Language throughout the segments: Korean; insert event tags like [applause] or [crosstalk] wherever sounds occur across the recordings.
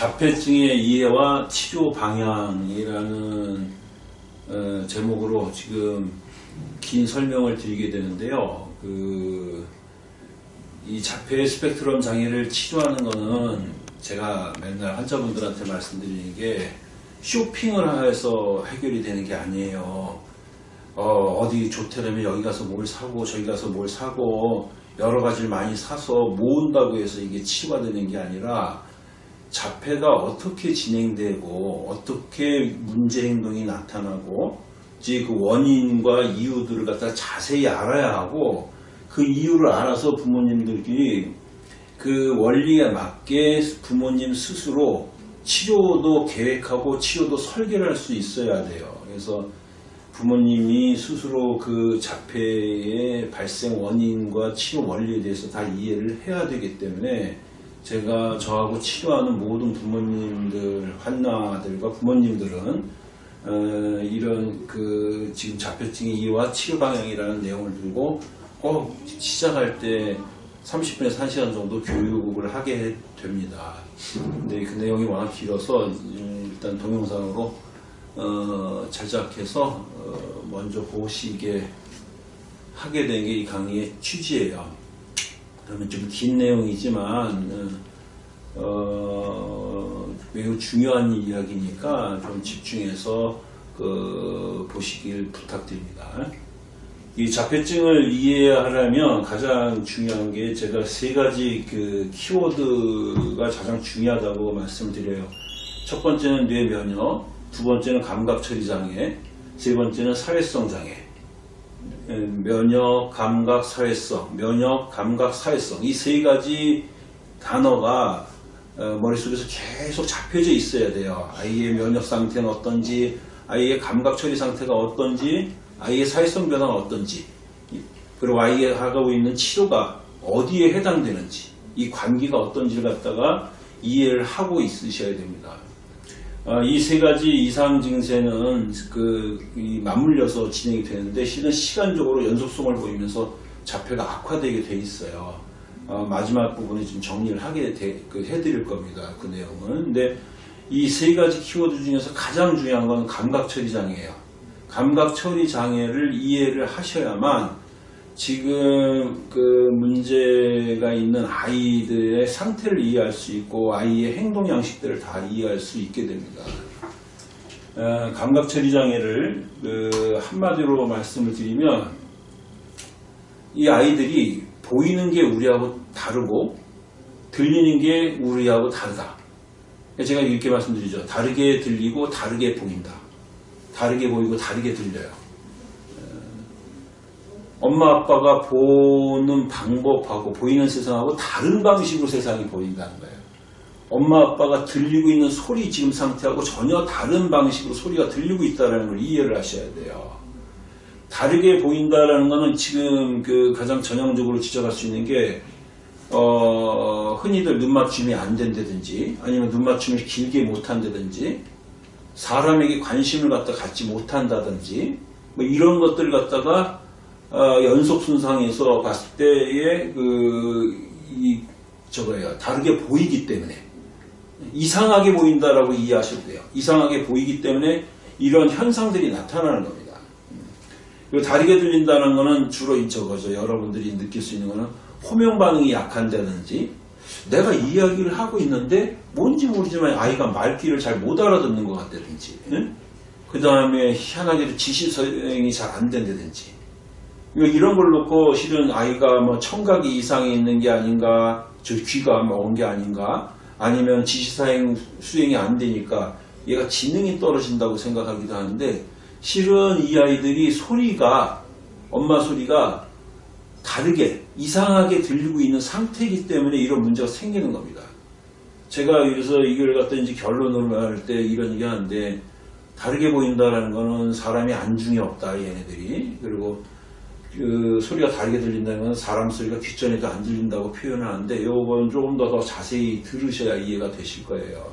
자폐증의 이해와 치료 방향이라는 어, 제목으로 지금 긴 설명을 드리게 되는데요. 그, 이 자폐 스펙트럼 장애를 치료하는 거는 제가 맨날 환자분들한테 말씀드리는 게 쇼핑을 해서 해결이 되는 게 아니에요. 어, 디 좋다면 여기 가서 뭘 사고 저기 가서 뭘 사고 여러 가지를 많이 사서 모은다고 해서 이게 치유가 되는 게 아니라 자폐가 어떻게 진행되고 어떻게 문제 행동이 나타나고 이제 그 원인과 이유들을 갖다 자세히 알아야 하고 그 이유를 알아서 부모님들끼리 그 원리에 맞게 부모님 스스로 치료도 계획하고 치료도 설계를 할 수 있어야 돼요. 그래서 부모님이 스스로 그 자폐의 발생 원인과 치료 원리에 대해서 다 이해를 해야 되기 때문에 제가 저하고 치료하는 모든 부모님들, 환나들과 부모님들은 어, 이런 그 지금 자폐증의 이유와 치료 방향이라는 내용을 들고 꼭 시작할 때 30분에서 1시간 정도 교육을 하게 됩니다. 근데 그 내용이 워낙 길어서 일단 동영상으로 어, 제작해서 어, 먼저 보시게 하게 된 게 이 강의의 취지예요. 그러면 좀긴 내용이지만 어, 매우 중요한 이야기니까 좀 집중해서 그 보시길 부탁드립니다. 이 자폐증을 이해하려면 가장 중요한 게 제가 세 가지 그 키워드가 가장 중요하다고 말씀드려요. 첫 번째는 뇌 면역, 두 번째는 감각 처리 장애, 세 번째는 사회성 장애. 면역, 감각, 사회성, 면역, 감각, 사회성 이 세 가지 단어가 어, 머릿속에서 계속 잡혀져 있어야 돼요. 아이의 면역 상태는 어떤지, 아이의 감각 처리 상태가 어떤지, 아이의 사회성 변화가 어떤지, 그리고 아이가 하고 있는 치료가 어디에 해당되는지, 이 관계가 어떤지를 갖다가 이해를 하고 있으셔야 됩니다. 아, 이세 가지 이상 증세는 그 맞물려서 진행이 되는데 실은 시간적으로 연속성을 보이면서 자폐가 악화되게 돼 있어요. 어, 마지막 부분에 좀 정리를 하게 되, 그 해드릴 겁니다. 그 내용은. 근데 이 세 가지 키워드 중에서 가장 중요한 건 감각 처리 장애예요. 감각 처리 장애를 이해를 하셔야만 지금 그 문제가 있는 아이들의 상태를 이해할 수 있고 아이의 행동 양식들을 다 이해할 수 있게 됩니다. 어, 감각 처리 장애를 그 한마디로 말씀을 드리면 이 아이들이 보이는 게 우리하고 다르고 들리는 게 우리하고 다르다. 제가 이렇게 말씀드리죠. 다르게 들리고 다르게 보인다. 다르게 보이고 다르게 들려요. 어, 엄마 아빠가 보는 방법하고 보이는 세상하고 다른 방식으로 세상이 보인다는 거예요. 엄마 아빠가 들리고 있는 소리 지금 상태하고 전혀 다른 방식으로 소리가 들리고 있다는 걸 이해를 하셔야 돼요. 다르게 보인다라는 것은 지금 그 가장 전형적으로 지적할 수 있는 게 어, 흔히들 눈 맞춤이 안 된다든지 아니면 눈 맞춤을 길게 못한다든지 사람에게 관심을 갖다 갖지 못한다든지 뭐 이런 것들을 갖다가 어, 연속 순상에서 봤을 때의 그 이 저거예요. 다르게 보이기 때문에. 이상하게 보인다라고 이해하셔도 돼요. 이상하게 보이기 때문에 이런 현상들이 나타나는 겁니다. 그리고 다르게 들린다는 것은 주로 저거죠. 여러분들이 느낄 수 있는 것은 호명 반응이 약한다든지 내가 이야기를 하고 있는데 뭔지 모르지만 아이가 말귀를 잘 못 알아듣는 것 같다든지 응? 그 다음에 희한하게도 지시 서행이 잘 안 된다든지 이런 걸 놓고 실은 아이가 뭐 청각이 이상이 있는 게 아닌가 저 귀가 먹은 게 아닌가 아니면 지시사행 수행이 안 되니까 얘가 지능이 떨어진다고 생각하기도 하는데 실은 이 아이들이 소리가 엄마 소리가 다르게 이상하게 들리고 있는 상태이기 때문에 이런 문제가 생기는 겁니다. 제가 그래서 이걸 갖다 이제 결론으로 할때 이런 얘기 하는데 다르게 보인다라는 거는 사람이 안중에 없다 얘네들이 그리고 그 소리가 다르게 들린다는 건 사람 소리가 귓전에도 안 들린다고 표현하는데 이건 조금 더, 더 자세히 들으셔야 이해가 되실 거예요.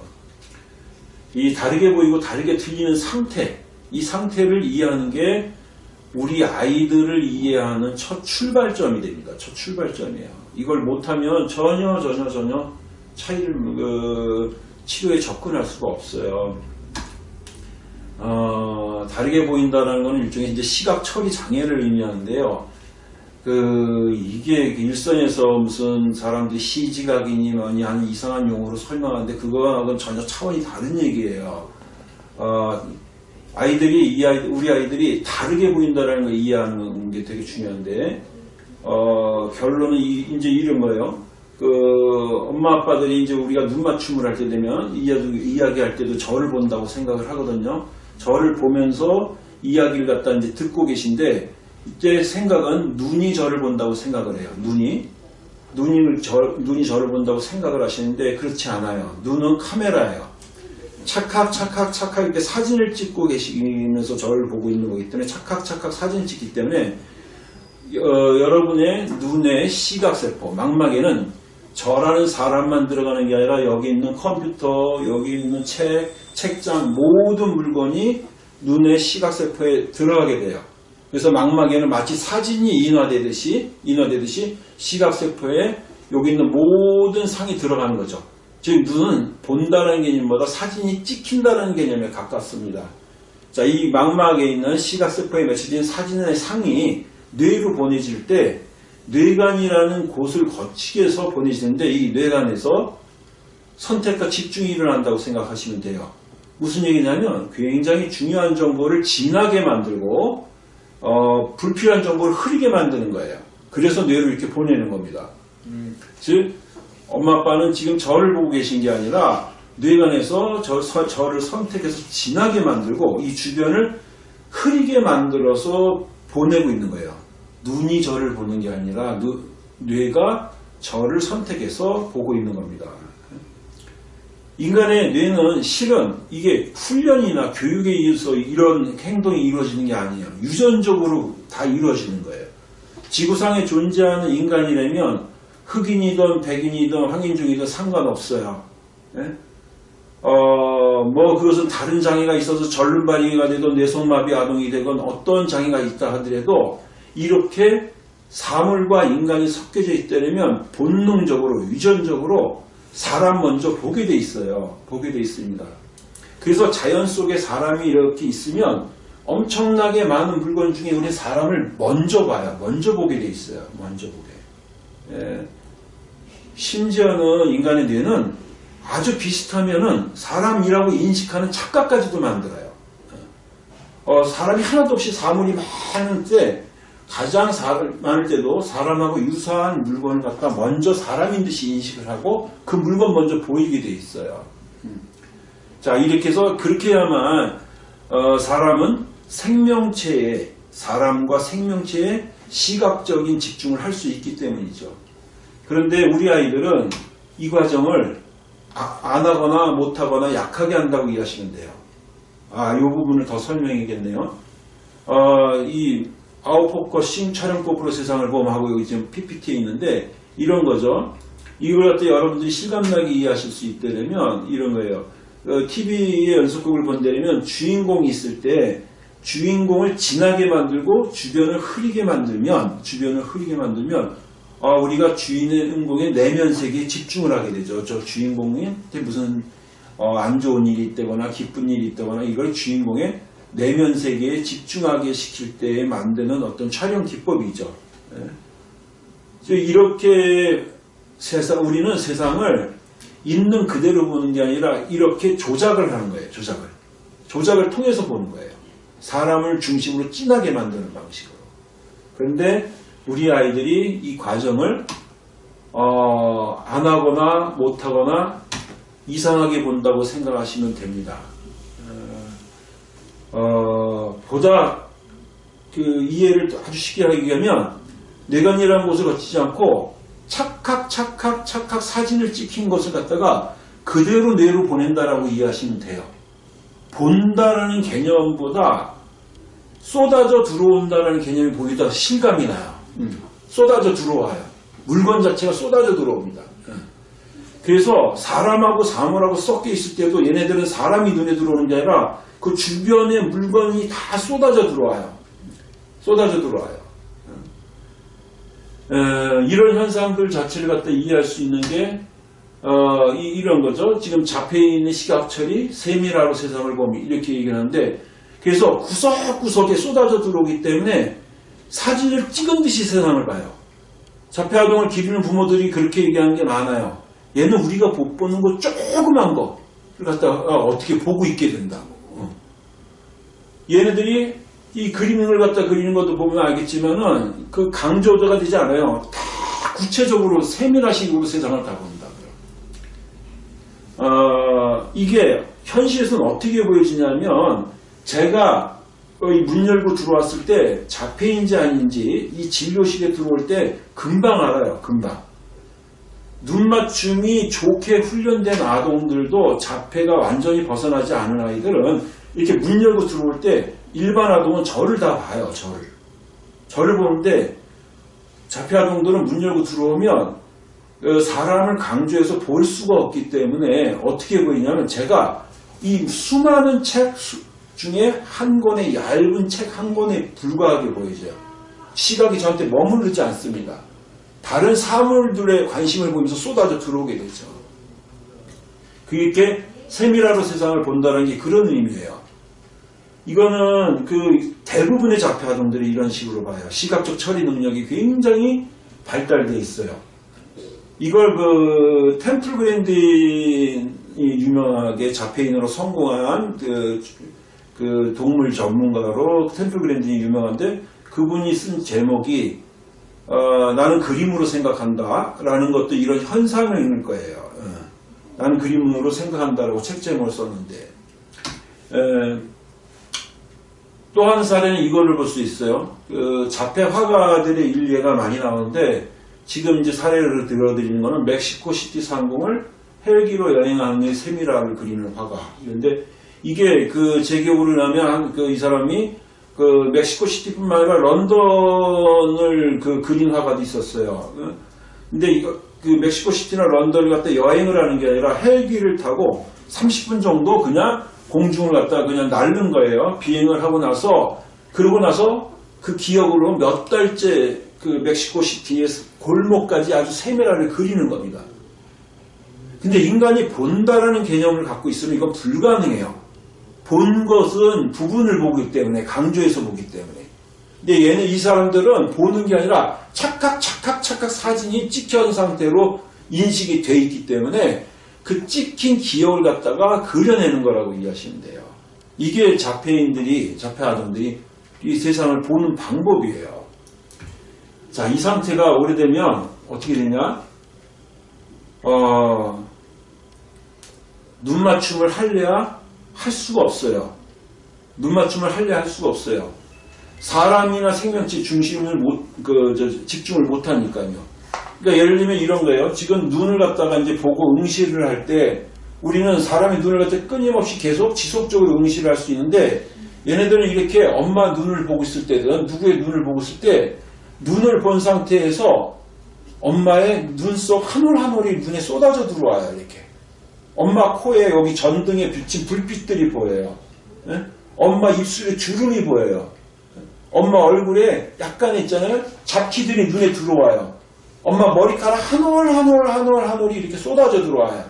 이 다르게 보이고 다르게 들리는 상태 이 상태를 이해하는 게 우리 아이들을 이해하는 첫 출발점이 됩니다. 첫 출발점이에요. 이걸 못하면 전혀 전혀 전혀 차이를 그 치료에 접근할 수가 없어요. 어, 다르게 보인다는 것은 일종의 이제 시각 처리 장애를 의미하는데요. 그 이게 일선에서 무슨 사람들이 시지각이니 뭐니 하는 이상한 용어로 설명하는데 그거하고는 전혀 차원이 다른 얘기예요. 어, 아이들이 이 아이 우리 아이들이 다르게 보인다는 걸 이해하는 게 되게 중요한데 어, 결론은 이, 이제 이런 거예요. 그 엄마 아빠들이 이제 우리가 눈 맞춤을 할 때 되면 이야기, 이야기할 때도 저를 본다고 생각을 하거든요. 저를 보면서 이야기를 갖다 이제 듣고 계신데 이제 생각은 눈이 저를 본다고 생각을 해요. 눈이 눈이 저 눈이 저를 본다고 생각을 하시는데 그렇지 않아요. 눈은 카메라예요. 착각 착각 착각 이렇게 사진을 찍고 계시면서 저를 보고 있는 거기 때문에 착각 착각 사진 찍기 때문에 어, 여러분의 눈의 시각세포 망막에는 저라는 사람만 들어가는 게 아니라 여기 있는 컴퓨터, 여기 있는 책, 책장 모든 물건이 눈의 시각세포에 들어가게 돼요. 그래서 망막에는 마치 사진이 인화되듯이 인화되듯이 시각세포에 여기 있는 모든 상이 들어가는 거죠. 즉 눈은 본다는 개념보다 사진이 찍힌다는 개념에 가깝습니다. 자, 이 망막에 있는 시각세포에 맺혀진 사진의 상이 뇌로 보내질 때 뇌관이라는 곳을 거치게 해서 보내지는데 이 뇌관에서 선택과 집중이 일어난다고 생각하시면 돼요. 무슨 얘기냐면 굉장히 중요한 정보를 진하게 만들고 어, 불필요한 정보를 흐리게 만드는 거예요. 그래서 뇌로 이렇게 보내는 겁니다. 즉 엄마 아빠는 지금 저를 보고 계신 게 아니라 뇌관에서 저, 서- 저를 선택해서 진하게 만들고 이 주변을 흐리게 만들어서 보내고 있는 거예요. 눈이 저를 보는 게 아니라 누- 뇌가 저를 선택해서 보고 있는 겁니다. 인간의 뇌는 실은 이게 훈련이나 교육에 의해서 이런 행동이 이루어지는 게 아니에요. 유전적으로 다 이루어지는 거예요. 지구상에 존재하는 인간이라면 흑인이든 백인이든 황인종이든 상관없어요. 예? 어, 뭐 그것은 다른 장애가 있어서 절름발이가 되든 뇌성마비 아동이 되건 어떤 장애가 있다 하더라도 이렇게 사물과 인간이 섞여져 있다면 본능적으로 유전적으로 사람 먼저 보게 돼 있어요. 보게 돼 있습니다. 그래서 자연 속에 사람이 이렇게 있으면 엄청나게 많은 물건 중에 우리 사람을 먼저 봐요. 먼저 보게 돼 있어요. 먼저 보게. 예. 심지어는 인간의 뇌는 아주 비슷하면은 사람이라고 인식하는 착각까지도 만들어요. 어, 사람이 하나도 없이 사물이 때 가장 사- 많을 때도 사람하고 유사한 물건을 갖다 먼저 사람인 듯이 인식을 하고 그 물건 먼저 보이게 돼 있어요. 음. 자 이렇게 해서 그렇게 해야만 어, 사람은 생명체에 사람과 생명체에 시각적인 집중을 할 수 있기 때문이죠. 그런데 우리 아이들은 이 과정을 아- 안 하거나 못 하거나 약하게 한다고 이해하시면 돼요. 아, 이 부분을 더 설명해야겠네요. 어, 이 아웃포커 싱 촬영법으로 세상을 보험하고 여기 지금 PPT에 있는데 이런 거죠. 이걸 갖다 여러분들이 실감나게 이해하실 수 있다면 이런 거예요. TV의 연속극을 본다면 주인공이 있을 때 주인공을 진하게 만들고 주변을 흐리게 만들면 주변을 흐리게 만들면 아, 우리가 주인공의 내면 세계에 집중을 하게 되죠. 저 주인공한테 무슨 어, 안 좋은 일이 있다거나 기쁜 일이 있다거나 이걸 주인공의 내면 세계에 집중하게 시킬 때 만드는 어떤 촬영 기법이죠. 예. 이렇게 세상 우리는 세상을 있는 그대로 보는 게 아니라 이렇게 조작을 하는 거예요. 조작을 조작을 통해서 보는 거예요. 사람을 중심으로 진하게 만드는 방식으로. 그런데 우리 아이들이 이 과정을 어, 안 하거나 못 하거나 이상하게 본다고 생각하시면 됩니다. 어, 보다 그 이해를 아주 쉽게 하기 위하면 뇌관이라는 곳을 거치지 않고 착각, 착각, 착각 사진을 찍힌 것을 갖다가 그대로 뇌로 보낸다라고 이해하시면 돼요. 본다라는 개념보다 쏟아져 들어온다라는 개념이 보이다 실감이 나요. 음, 쏟아져 들어와요. 물건 자체가 쏟아져 들어옵니다. 음. 그래서 사람하고 사물하고 섞여 있을 때도 얘네들은 사람이 눈에 들어오는 게 아니라 그 주변의 물건이 다 쏟아져 들어와요. 쏟아져 들어와요. 에, 이런 현상들 자체를 갖다 이해할 수 있는 게 어, 이, 런 거죠. 지금 잡혀 있는 시각철이 세밀하로 세상을 보미 이렇게 얘기하는데 그래서 구석구석에 쏟아져 들어오기 때문에 사진을 찍은 듯이 세상을 봐요. 자폐아동을 기르는 부모들이 그렇게 얘기하는 게 많아요. 얘는 우리가 못 보는 거 조그만 거를 갖다가 어떻게 보고 있게 된다고. 어. 얘네들이 이 그림을 갖다 그리는 것도 보면 알겠지만은 그 강조도가 되지 않아요. 다 구체적으로 세밀화식으로 세상을 다 본다고요. 어, 이게 현실에서는 어떻게 보여지냐면 제가 이문 열고 들어왔을 때 자폐인지 아닌지 이 진료실에 들어올 때 금방 알아요. 금방. 눈 맞춤이 좋게 훈련된 아동들도 자폐가 완전히 벗어나지 않은 아이들은 이렇게 문 열고 들어올 때 일반 아동은 저를 다 봐요. 저를. 저를 보는데 자폐 아동들은 문 열고 들어오면 어, 사람을 강조해서 볼 수가 없기 때문에 어떻게 보이냐면 제가 이 수많은 책 수- 중에 한 권의 얇은 책 한 권에 불과하게 보이죠. 시각이 저한테 머무르지 않습니다. 다른 사물들의 관심을 보면서 쏟아져 들어오게 되죠. 그게 세밀하로 세상을 본다는 게 그런 의미예요. 이거는 그 대부분의 자폐 아동들이 이런 식으로 봐요. 시각적 처리 능력이 굉장히 발달돼 있어요. 이걸 그 템플 그랜딘이 유명하게 자폐인으로 성공한 그, 그 동물 전문가로 템플 그랜딘이 유명한데 그분이 쓴 제목이 어, 나는 그림으로 생각한다 라는 것도 이런 현상을 읽을 거예요. 어. 나는 그림으로 생각한다라고 책 제목을 썼는데 또 한 사례는 이걸로 볼수 있어요. 그 자폐 화가들의 일례가 많이 나오는데 지금 이제 사례를 들어드리는 거는 멕시코 시티 상공을 헬기로 여행하는 세밀화를 그리는 화가. 그런데 이게 그 제 기억으로 나면 그 이 사람이 그 멕시코 시티뿐만 아니라 런던을 그 그린 화가도 있었어요. 근데 이거 그 멕시코 시티나 런던을 갖다 여행을 하는 게 아니라 헬기를 타고 30분 정도 그냥 공중을 갖다 그냥 날는 거예요. 비행을 하고 나서 그러고 나서 그 기억으로 몇 달째 그 멕시코 시티의 골목까지 아주 세밀하게 그리는 겁니다. 근데 인간이 본다라는 개념을 갖고 있으면 이건 불가능해요. 본 것은 부분을 보기 때문에 강조해서 보기 때문에. 근데 얘는 이 사람들은 보는 게 아니라 착각 착각 착각 사진이 찍혀진 상태로 인식이 돼 있기 때문에 그 찍힌 기억을 갖다가 그려내는 거라고 이해하시면 돼요. 이게 자폐인들이 자폐 아동들이 이 세상을 보는 방법이에요. 자, 이 상태가 오래되면 어떻게 되냐? 어, 눈 맞춤을 할래야 할 수가 없어요. 눈 맞춤을 할래야 할 수가 없어요. 사람이나 생명체 중심을 못, 그, 저, 집중을 못 하니까요. 그러니까 예를 들면 이런 거예요. 지금 눈을 갖다가 이제 보고 응시를 할 때 우리는 사람이 눈을 갖다 끊임없이 계속 지속적으로 응시를 할 수 있는데 얘네들은 이렇게 엄마 눈을 보고 있을 때든 누구의 눈을 보고 있을 때 눈을 본 상태에서 엄마의 눈 속 한 올 한 올이 눈에 쏟아져 들어와요. 이렇게. 엄마 코에 여기 전등에 비친 불빛들이 보여요. 예? 엄마 입술에 주름이 보여요. 엄마 얼굴에 약간 있잖아요. 잡티들이 눈에 들어와요. 엄마 머리카락 한 올 한 올 한 올 한 올이 이렇게 쏟아져 들어와요.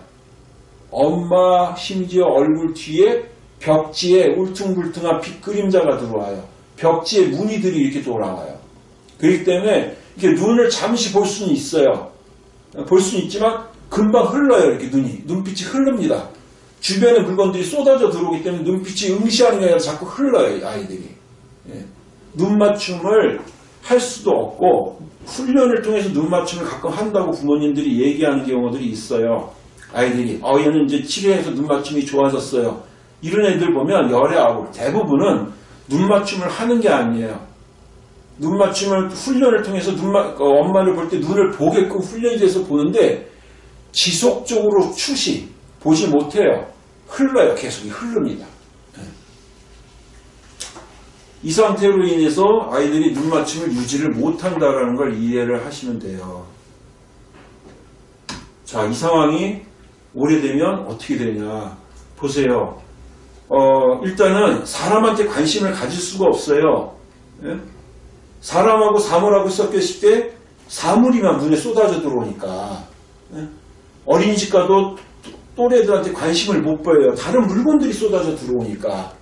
엄마 심지어 얼굴 뒤에 벽지에 울퉁불퉁한 빛 그림자가 들어와요. 벽지에 무늬들이 이렇게 돌아와요. 그렇기 때문에 이렇게 눈을 잠시 볼 수는 있어요. 볼 수는 있지만 금방 흘러요. 이렇게 눈이. 눈빛이 흐릅니다. 주변의 물건들이 쏟아져 들어오기 때문에 눈빛이 응시하는 게 아니라 자꾸 흘러요. 아이들이. 예. 눈 맞춤을 할 수도 없고 훈련을 통해서 눈 맞춤을 가끔 한다고 부모님들이 얘기하는 경우들이 있어요. 아이들이 어 얘는 이제 치료해서 눈 맞춤이 좋아졌어요. 이런 애들 보면 열의 아홉 대부분은 눈 맞춤을 하는 게 아니에요. 눈 맞춤을 훈련을 통해서 눈 마, 어, 엄마를 볼 때 눈을 보게끔 훈련이 돼서 보는데 지속적으로 추시 보지 못해요. 흘러요. 계속 흐릅니다. 네. 이 상태로 인해서 아이들이 눈 맞춤을 유지를 못한다라는 걸 이해를 하시면 돼요. 자, 이 상황이 오래되면 어떻게 되냐. 보세요. 어, 일단은 사람한테 관심을 가질 수가 없어요. 예? 사람하고 사물하고 섞였을 때 사물이만 눈에 쏟아져 들어오니까. 예? 어린이집 가도 또래들한테 관심을 못 보여요. 다른 물건들이 쏟아져 들어오니까.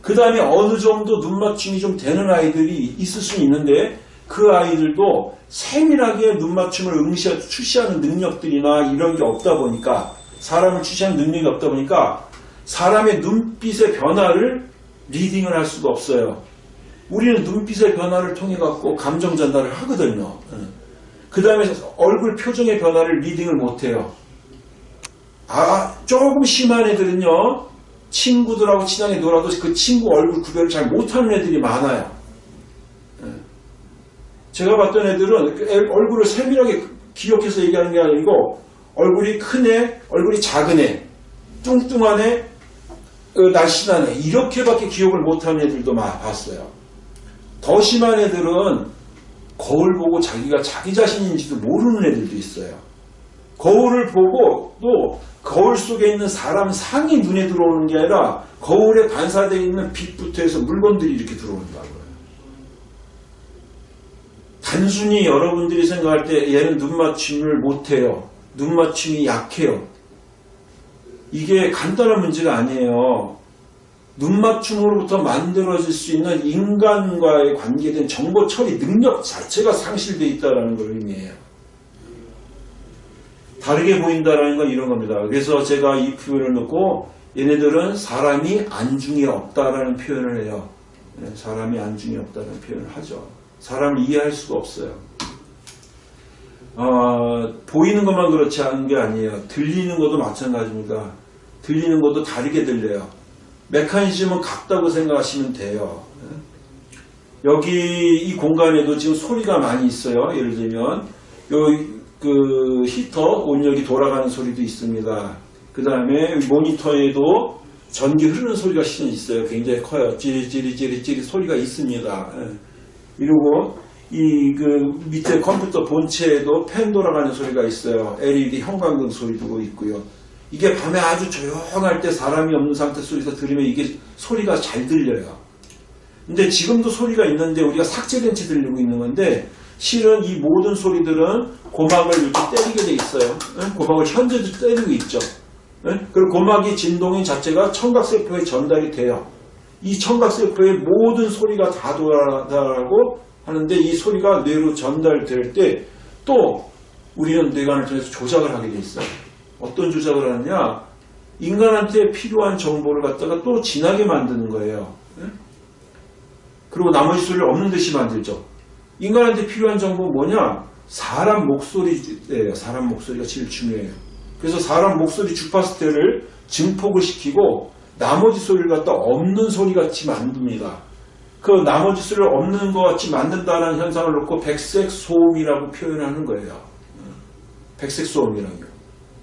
그 다음에 어느 정도 눈 맞춤이 좀 되는 아이들이 있을 수는 있는데 그 아이들도 세밀하게 눈 맞춤을 응시, 추시하는 능력들이나 이런 게 없다 보니까 사람을 추시하는 능력이 없다 보니까 사람의 눈빛의 변화를 리딩을 할 수가 없어요. 우리는 눈빛의 변화를 통해 갖고 감정 전달을 하거든요. 그 다음에 얼굴 표정의 변화를 리딩을 못해요. 아, 조금 심한 애들은요, 친구들하고 친하게 놀아도 그 친구 얼굴 구별을 잘 못하는 애들이 많아요. 예. 제가 봤던 애들은 그 애- 얼굴을 세밀하게 기억해서 얘기하는 게 아니고, 얼굴이 큰 애, 얼굴이 작은 애, 뚱뚱한 애, 어, 날씬한 애, 이렇게밖에 기억을 못하는 애들도 봤어요. 더 심한 애들은 거울 보고 자기가 자기 자신인지도 모르는 애들도 있어요. 거울을 보고 또 거울 속에 있는 사람 상이 눈에 들어오는 게 아니라 거울에 반사되어 있는 빛부터 해서 물건들이 이렇게 들어온다고요. 단순히 여러분들이 생각할 때 얘는 눈 맞춤을 못해요. 눈 맞춤이 약해요. 이게 간단한 문제가 아니에요. 눈 맞춤으로부터 만들어질 수 있는 인간과의 관계된 정보 처리 능력 자체가 상실되어 있다는 걸 의미해요. 다르게 보인다라는 건 이런 겁니다. 그래서 제가 이 표현을 넣고 얘네들은 사람이 안중에 없다라는 표현을 해요. 네, 사람이 안중에 없다는 표현을 하죠. 사람을 이해할 수가 없어요. 어, 보이는 것만 그렇지 않은 게 아니에요. 들리는 것도 마찬가지입니다. 들리는 것도 다르게 들려요. 메커니즘은 같다고 생각하시면 돼요. 여기 이 공간에도 지금 소리가 많이 있어요. 예를 들면 요 그 히터 온열이 돌아가는 소리도 있습니다. 그 다음에 모니터에도 전기 흐르는 소리가 실은 있어요. 굉장히 커요. 찌리찌리찌리찌리 소리가 있습니다. 예. 그리고 이 그 밑에 컴퓨터 본체에도 팬 돌아가는 소리가 있어요. LED 형광등 소리도 있고요. 이게 밤에 아주 조용할 때 사람이 없는 상태 속에서 들으면 이게 소리가 잘 들려요. 근데 지금도 소리가 있는데 우리가 삭제된 채 들리고 있는 건데 실은 이 모든 소리들은 고막을 이렇게 때리게 돼 있어요. 응? 고막을 현재도 때리고 있죠. 응? 그리고 고막이 진동인 자체가 청각세포에 전달이 돼요. 이 청각세포의 모든 소리가 다 돌아가고 하는데 이 소리가 뇌로 전달될 때 또 우리는 뇌관을 통해서 조작을 하게 돼 있어요. 어떤 조작을 하느냐? 인간한테 필요한 정보를 갖다가 또 진하게 만드는 거예요. 응? 그리고 나머지 소리를 없는 듯이 만들죠. 인간한테 필요한 정보는 뭐냐? 사람 목소리예요. 사람 목소리가 제일 중요해요. 그래서 사람 목소리 주파수대를 증폭을 시키고 나머지 소리를 갖다 없는 소리 같이 만듭니다. 그 나머지 소리를 없는 것 같이 만든다는 현상을 놓고 백색 소음이라고 표현하는 거예요. 백색 소음이라고요.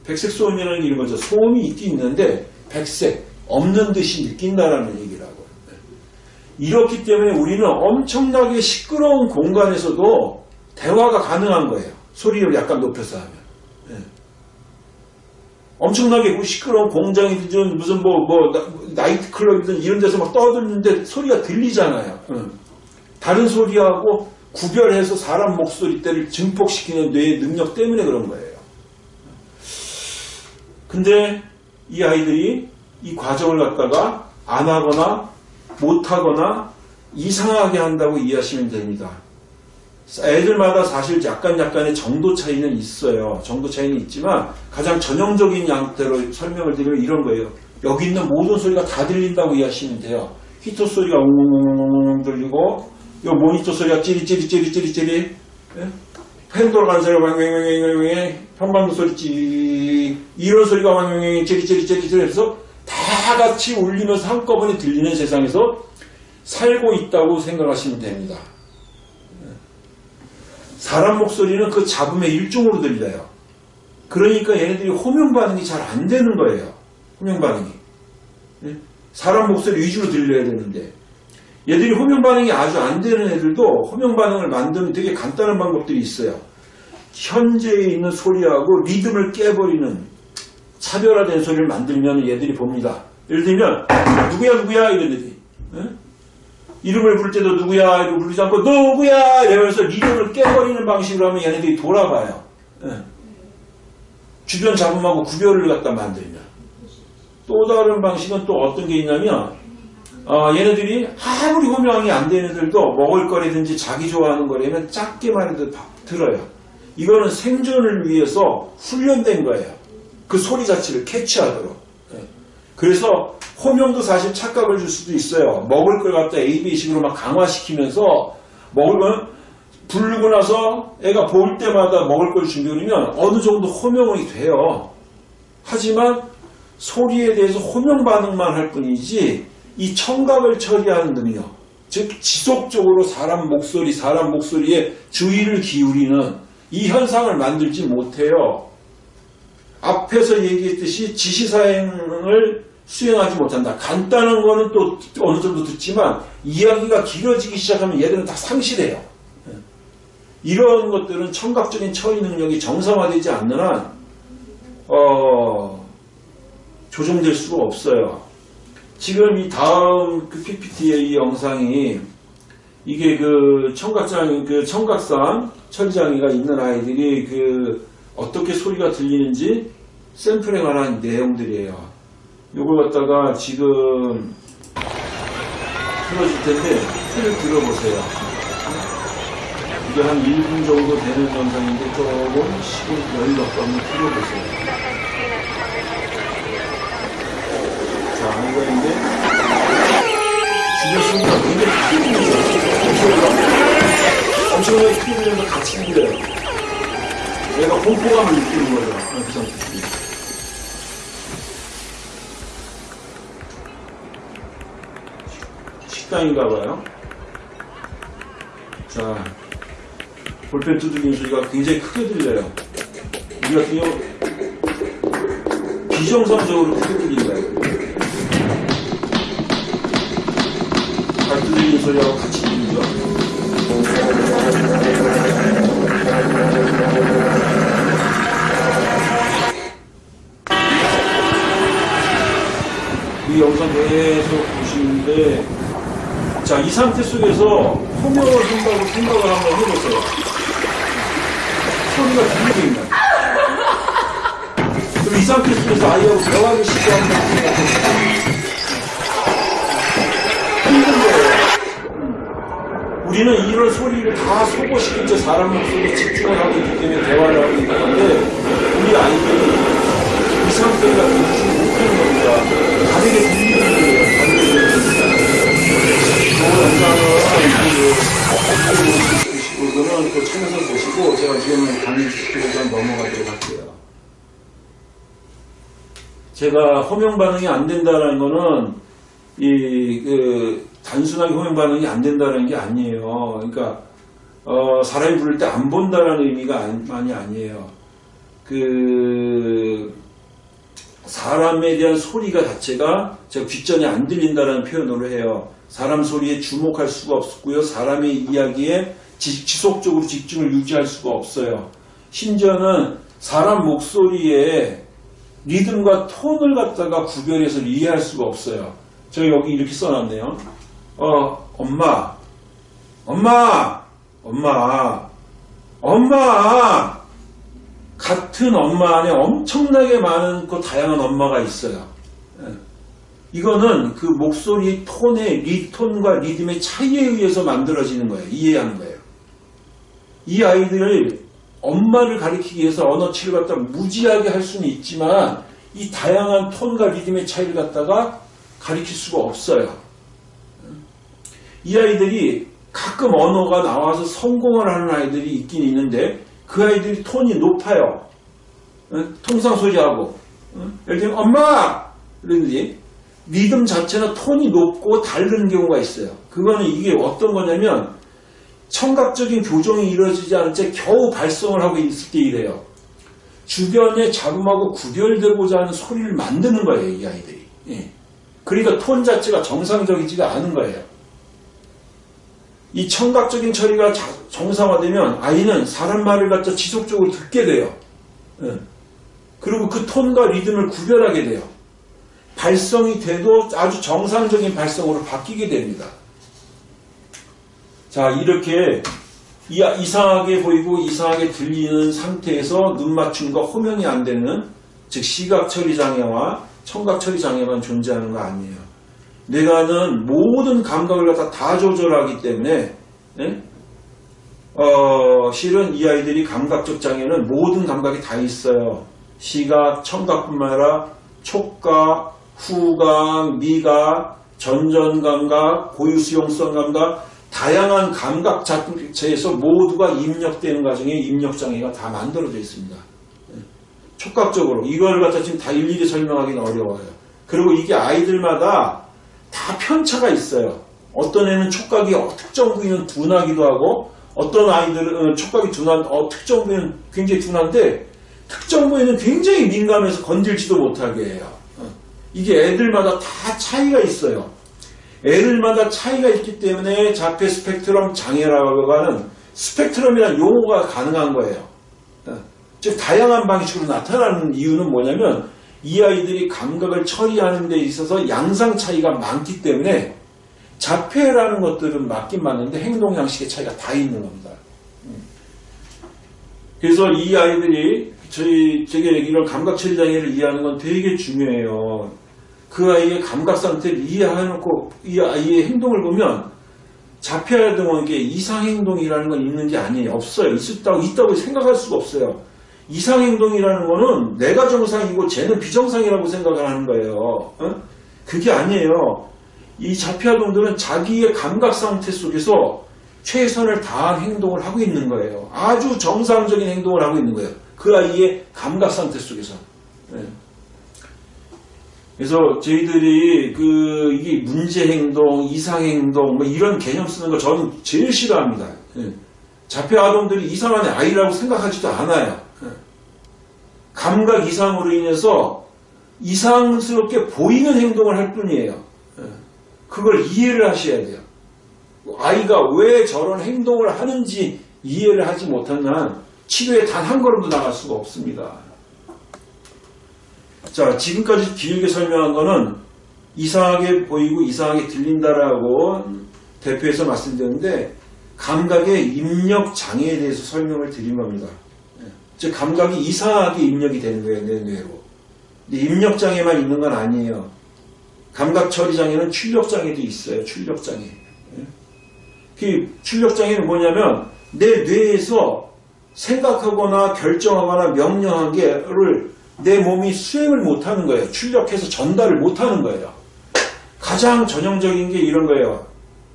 백색 소음이라는 게 이런 거죠. 소음이 있긴 있는데 백색 없는 듯이 느낀다라는 얘기라고요. 이렇기 때문에 우리는 엄청나게 시끄러운 공간에서도 대화가 가능한 거예요. 소리를 약간 높여서 하면. 예. 엄청나게 그 시끄러운 공장이든 무슨 뭐, 뭐, 나, 이트 클럽이든 이런 데서 막 떠드는데 소리가 들리잖아요. 응. 다른 소리하고 구별해서 사람 목소리 때를 증폭시키는 뇌의 능력 때문에 그런 거예요. 근데 이 아이들이 이 과정을 갖다가 안 하거나 못 하거나 이상하게 한다고 이해하시면 됩니다. 애들마다 사실 약간 약간의 정도 차이는 있어요. 정도 차이는 있지만 가장 전형적인 양태로 설명을 드리면 이런 거예요. 여기 있는 모든 소리가 다 들린다고 이해하시면 돼요. 히터 소리가 웅웅웅 들리고 요 모니터 소리가 찌리찌리찌리찌리찌리 예? 팬 돌아가는 소리가 왕왕왕왕왕 현방도 소리 찌 이런 소리가 왕왕왕 찌리찌리찌리찌리 해서 다 같이 울리면서 한꺼번에 들리는 세상에서 살고 있다고 생각하시면 됩니다. 사람 목소리는 그 잡음의 일종으로 들려요. 그러니까 얘네들이 호명 반응이 잘 안 되는 거예요. 호명 반응이. 예? 사람 목소리 위주로 들려야 되는데 얘들이 호명 반응이 아주 안 되는 애들도 호명 반응을 만드는 되게 간단한 방법들이 있어요. 현재에 있는 소리하고 리듬을 깨버리는 차별화된 소리를 만들면 얘들이 봅니다. 예를 들면 누구야 누구야 이런 애들이 예? 이름을 부를 때도 누구야 이러고 부르지 않고 누구야 이러면서 리듬을 깨버리는 방식으로 하면 얘네들이 돌아봐요. 예. 주변 잡음하고 구별을 갖다 만들면 또 다른 방식은 또 어떤 게 있냐면 어, 얘네들이 아무리 호명이 안 되는 애들도 먹을 거라든지 자기 좋아하는 거라면 작게만 해도 바- 들어요. 이거는 생존을 위해서 훈련된 거예요. 그 소리 자체를 캐치하도록. 예. 그래서 호명도 사실 착각을 줄 수도 있어요. 먹을 걸 갖다 AB식으로 막 강화시키면서 먹을 건 부르고 나서 애가 볼 때마다 먹을 걸 준비하면 어느 정도 호명이 돼요. 하지만 소리에 대해서 호명 반응만 할 뿐이지 이 청각을 처리하는 능력, 즉 지속적으로 사람 목소리, 사람 목소리에 주의를 기울이는 이 현상을 만들지 못해요. 앞에서 얘기했듯이 지시사행을 수행하지 못한다. 간단한 거는 또 어느 정도 듣지만 이야기가 길어지기 시작하면 얘들은 다 상실해요. 이런 것들은 청각적인 처리 능력이 정상화되지 않는 한, 어, 조정될 수가 없어요. 지금 이 다음 그 PPT의 이 영상이 이게 그 청각장, 그 청각상 처리장애가 있는 아이들이 그 어떻게 소리가 들리는지 샘플에 관한 내용들이에요. 요걸 갖다가 지금 틀어줄 텐데 소리를 들어보세요. 이게 한 1분 정도 되는 영상인데 조금 시간 여유롭게 한번 틀어보세요. 크게 들리면서 같이 들려요. 내가 공포감을 느끼는 거죠. 아, 그 상태. 식당인가 봐요. 자, 볼펜 두들기는 소리가 굉장히 크게 들려요. 우리 같은 경우 비정상적으로 크게 들린다. 발 두들기는 소리하고 같이 이 영상 계속 보시는데 자, 이 상태 속에서 호명을 한다고 생각을 한번 해보세요. 소리가 들리고 있나요? 그럼 이 상태 속에서 아이하고 대화를 시도한다고 생각해보세요. 힘든 거예요. 우리는 이런 소리를 다 소거시킨 채 사람 목소리에 집중을 하고 있기 때문에 대화를 하고 있는 건데 우리 아이들이 이 상태가 못 이거는 또 참여서 보시고 제가 지금은 강의 시키고서 넘어가도록 할게요. 제가 호명 반응이 안 된다는 거는 이 그 단순하게 호명 반응이 안 된다는 게 아니에요. 그러니까 어, 사람이 부를 때 안 본다는 의미가 아니, 많이 아니에요. 그 사람에 대한 소리가 자체가 제가 귓전에 안 들린다는 표현으로 해요. 사람 소리에 주목할 수가 없고요. 사람의 이야기에 지, 지속적으로 집중을 유지할 수가 없어요. 심지어는 사람 목소리에 리듬과 톤을 갖다가 구별해서 이해할 수가 없어요. 제가 여기 이렇게 써놨네요. 어, 엄마, 엄마, 엄마, 엄마. 같은 엄마 안에 엄청나게 많은 그 다양한 엄마가 있어요. 예. 이거는 그 목소리 톤의 리톤과 리듬의 차이에 의해서 만들어지는 거예요. 이해하는 거예요. 이 아이들을 엄마를 가리키기 위해서 언어치를 갖다 무지하게 할 수는 있지만 이 다양한 톤과 리듬의 차이를 갖다가 가리킬 수가 없어요. 이 아이들이 가끔 언어가 나와서 성공을 하는 아이들이 있긴 있는데 그 아이들이 톤이 높아요. 어? 통상 소리하고. 어? 예를 들면 엄마! 그러는지 리듬 자체는 톤이 높고 다른 경우가 있어요. 그거는 이게 어떤 거냐면 청각적인 교정이 이루어지지 않은 채 겨우 발성을 하고 있을 때 이래요. 주변의 잡음하고 구별되고자 하는 소리를 만드는 거예요, 이 아이들이. 예. 그러니까 톤 자체가 정상적이지가 않은 거예요. 이 청각적인 처리가 자- 정상화되면 아이는 사람 말을 갖다 지속적으로 듣게 돼요. 예. 그리고 그 톤과 리듬을 구별하게 돼요. 발성이 돼도 아주 정상적인 발성으로 바뀌게 됩니다. 자, 이렇게 이- 이상하게 보이고 이상하게 들리는 상태에서 눈 맞춤과 호명이 안 되는 즉 시각 처리 장애와 청각 처리 장애만 존재하는 거 아니에요. 뇌가는 모든 감각을 갖다 다 조절하기 때문에 예? 어, 실은 이 아이들이 감각적 장애는 모든 감각이 다 있어요. 시각, 청각뿐만 아니라 촉각, 후각, 미각, 전전감각, 고유수용성 감각, 다양한 감각 자체에서 모두가 입력되는 과정에 입력장애가 다 만들어져 있습니다. 예. 촉각적으로 이걸 갖다 지금 다 일일이 설명하기는 어려워요. 그리고 이게 아이들마다 다 편차가 있어요. 어떤 애는 촉각이 어, 특정 부위는 둔하기도 하고 어떤 아이들은 어, 촉각이 둔한 어, 특정 부위는 굉장히 둔한데 특정 부위는 굉장히 민감해서 건들지도 못하게 해요. 어. 이게 애들마다 다 차이가 있어요. 애들마다 차이가 있기 때문에 자폐 스펙트럼 장애라고 하는 스펙트럼이라는 용어가 가능한 거예요. 어. 즉 다양한 방식으로 나타나는 이유는 뭐냐면 이 아이들이 감각을 처리하는 데 있어서 양상 차이가 많기 때문에 자폐라는 것들은 맞긴 맞는데 행동 양식의 차이가 다 있는 겁니다. 음. 그래서 이 아이들이 저희 제게 이런 감각 처리 장애를 이해하는 건 되게 중요해요. 그 아이의 감각 상태를 이해해놓고 이 아이의 행동을 보면 자폐아동은 게 이상 행동이라는 건 있는 게 아니에요. 없어요. 있었다고 있다고 생각할 수가 없어요. 이상 행동이라는 거는 내가 정상이고 쟤는 비정상이라고 생각을 하는 거예요. 어? 그게 아니에요. 이 자폐아동들은 자기의 감각 상태 속에서 최선을 다한 행동을 하고 있는 거예요. 아주 정상적인 행동을 하고 있는 거예요. 그 아이의 감각 상태 속에서. 네. 그래서 저희들이 그 이게 문제 행동, 이상 행동 뭐 이런 개념 쓰는 거 저는 제일 싫어합니다. 예. 자폐 아동들이 이상한 아이라고 생각하지도 않아요. 예. 감각 이상으로 인해서 이상스럽게 보이는 행동을 할 뿐이에요. 예. 그걸 이해를 하셔야 돼요. 아이가 왜 저런 행동을 하는지 이해를 하지 못한 한 치료에 단 한 걸음도 나갈 수가 없습니다. 자, 지금까지 길게 설명한 거는 이상하게 보이고 이상하게 들린다라고 대표해서 말씀드렸는데 감각의 입력 장애에 대해서 설명을 드린 겁니다. 즉 감각이 이상하게 입력이 되는 거예요, 내 뇌로. 근데 입력 장애만 있는 건 아니에요. 감각 처리 장애는 출력 장애도 있어요. 출력 장애. 그 출력 장애는 뭐냐면 내 뇌에서 생각하거나 결정하거나 명령한 게를 내 몸이 수행을 못하는 거예요. 출력해서 전달을 못하는 거예요. 가장 전형적인 게 이런 거예요.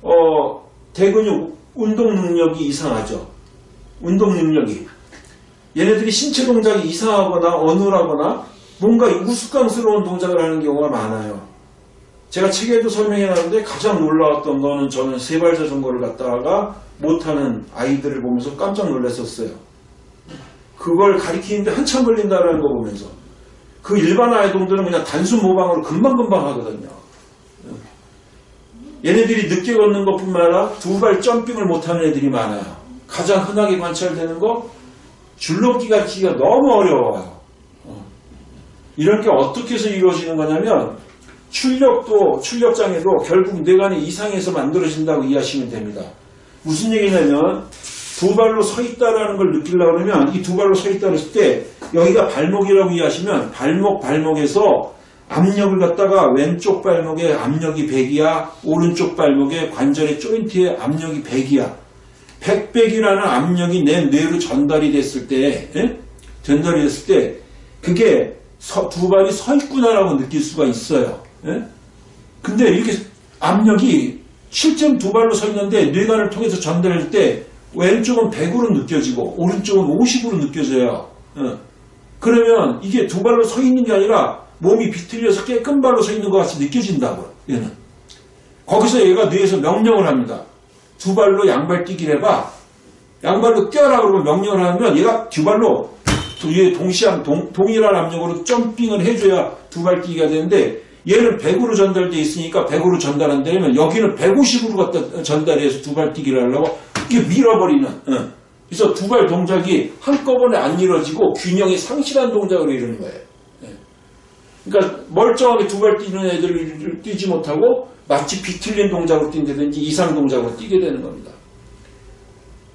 어, 대근육 운동 능력이 이상하죠. 운동 능력이. 얘네들이 신체 동작이 이상하거나 어눌하거나 뭔가 우스꽝스러운 동작을 하는 경우가 많아요. 제가 책에도 설명해 놨는데 가장 놀라웠던 거는 저는 세발 자전거를 갖다가 못하는 아이들을 보면서 깜짝 놀랐었어요. 그걸 가리키는데 한참 걸린다는 거 보면서 그 일반 아이동들은 그냥 단순 모방으로 금방금방 하거든요. 얘네들이 늦게 걷는 것뿐만 아니라 두 발 점핑을 못하는 애들이 많아요. 가장 흔하게 관찰되는 거 줄넘기 가르치기가 너무 어려워요. 어. 이런 게 어떻게 해서 이루어지는 거냐면 출력도 출력장애도 결국 뇌관의 이상에서 만들어진다고 이해하시면 됩니다. 무슨 얘기냐면 두 발로 서 있다라는 걸 느끼려고 그러면 이 두 발로 서 있다 그랬을 때 여기가 발목이라고 이해하시면 발목 발목에서 압력을 갖다가 왼쪽 발목에 압력이 100이야 오른쪽 발목에 관절의 조인트에 압력이 100이야 100백이라는 압력이 내 뇌로 전달이 됐을 때 예? 전달이 됐을 때 그게 서- 두 발이 서 있구나라고 느낄 수가 있어요 예? 근데 이렇게 압력이 실제로 두 발로 서 있는데 뇌관을 통해서 전달할 때 왼쪽은 100으로 느껴지고 오른쪽은 50으로 느껴져요. 어. 그러면 이게 두 발로 서 있는 게 아니라 몸이 비틀려서 깨끗 발로 서 있는 것 같이 느껴진다고요. 얘는. 거기서 얘가 뇌에서 명령을 합니다. 두 발로 양발 뛰기를 해봐. 양발로 뛰어라 그러면 명령을 하면 얘가 두 발로 얘 동시한 동, 동일한 압력으로 점핑을 해줘야 두 발 뛰기가 되는데 얘는 100으로 전달돼 있으니까 100으로 전달한다면 여기는 150으로 갖다 전달해서 두 발 뛰기를 하려고 이게 밀어버리는 어. 그래서 두 발 동작이 한꺼번에 안 이루어지고 균형이 상실한 동작으로 이루는 거예요 예. 그러니까 멀쩡하게 두 발 뛰는 애들을 뛰지 못하고 마치 비틀린 동작으로 뛴다든지 이상 동작으로 뛰게 되는 겁니다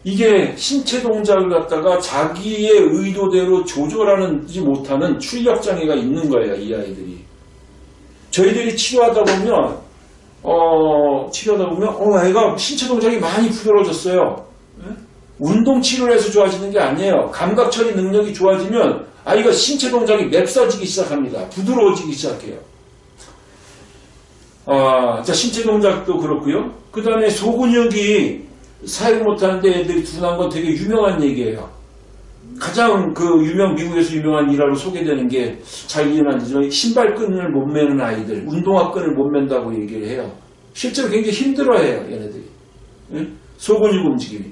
이게 신체 동작을 갖다가 자기의 의도대로 조절하지 못하는 출력 장애가 있는 거예요, 이 아이들이. 저희들이 치료하다 보면, 어, 치료하다 보면, 어, 애가 신체 동작이 많이 부드러워졌어요. 예? 운동 치료를 해서 좋아지는 게 아니에요. 감각 처리 능력이 좋아지면 아이가 신체 동작이 맵싸지기 시작합니다. 부드러워지기 시작해요. 아, 자, 신체 동작도 그렇고요. 그 다음에 소근육이 사용 못하는데 애들이 둔한 건 되게 유명한 얘기예요. 가장 그 유명, 미국에서 유명한 일화로 소개되는 게잘 되지만 신발끈을 못 매는 아이들, 운동화 끈을 못 맨다고 얘기를 해요. 실제로 굉장히 힘들어해요, 얘네들이. 예? 소근육 움직임이.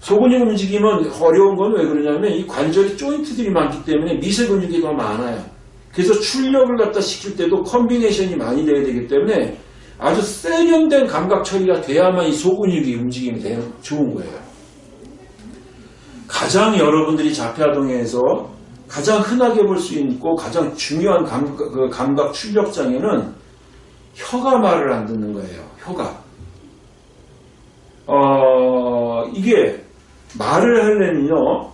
소근육 움직임은 어려운 건 왜 그러냐면 이 관절이 조인트들이 많기 때문에 미세 근육이 더 많아요. 그래서 출력을 갖다 시킬 때도 combination이 많이 돼야 되기 때문에 아주 세련된 감각 처리가 돼야만 이 소근육이 움직임이 되 좋은 거예요. 가장 여러분들이 자폐아동에서 가장 흔하게 볼 수 있고 가장 중요한 감각, 그 감각 출력 장애는 혀가 말을 안 듣는 거예요. 혀가. 어, 이게 말을 하려면요.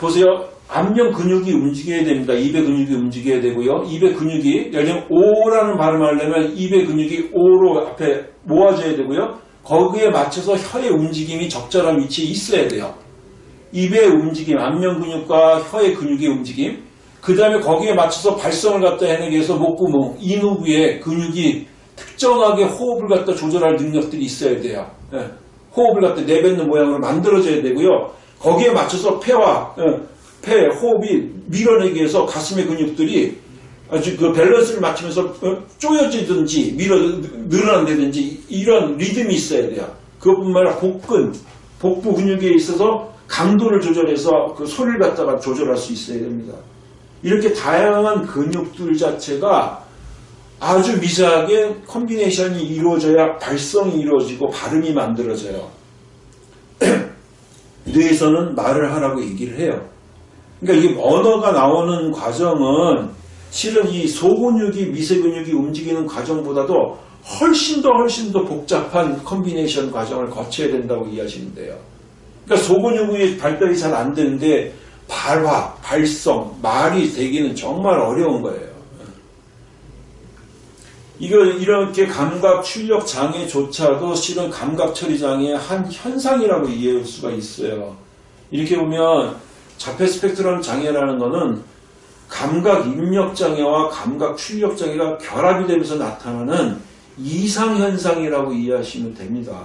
보세요. 안면 근육이 움직여야 됩니다. 입의 근육이 움직여야 되고요. 입의 근육이, 예를 들면 오라는 발음을 하려면 입의 근육이 오로 앞에 모아져야 되고요. 거기에 맞춰서 혀의 움직임이 적절한 위치에 있어야 돼요. 입의 움직임, 안면 근육과 혀의 근육의 움직임, 그 다음에 거기에 맞춰서 발성을 갖다 해내기 위해서 목구멍, 인후부에 근육이 특정하게 호흡을 갖다 조절할 능력들이 있어야 돼요. 예. 호흡을 갖다 내뱉는 모양으로 만들어져야 되고요. 거기에 맞춰서 폐와 예, 폐, 호흡이 밀어내기 위해서 가슴의 근육들이 아주 그 밸런스를 맞추면서 어, 쪼여지든지 밀어 늘어난다든지 이런 리듬이 있어야 돼요. 그것뿐만 아니라 복근, 복부 근육에 있어서 강도를 조절해서 그 소리를 갖다가 조절할 수 있어야 됩니다. 이렇게 다양한 근육들 자체가 아주 미세하게 combination이 이루어져야 발성이 이루어지고 발음이 만들어져요. [clears throat] 뇌에서는 말을 하라고 얘기를 해요. 그러니까 이 언어가 나오는 과정은 실은 이 소근육이 미세근육이 움직이는 과정보다도 훨씬 더 훨씬 더 복잡한 combination 과정을 거쳐야 된다고 이해하시면 돼요. 그러니까 소근육의 발달이 잘 안 되는데 발화, 발성, 말이 되기는 정말 어려운 거예요. 이거 이렇게 감각 출력 장애조차도 실은 감각 처리 장애의 한 현상이라고 이해할 수가 있어요. 이렇게 보면 자폐 스펙트럼 장애라는 것은 감각 입력 장애와 감각 출력 장애가 결합이 되면서 나타나는 이상 현상이라고 이해하시면 됩니다.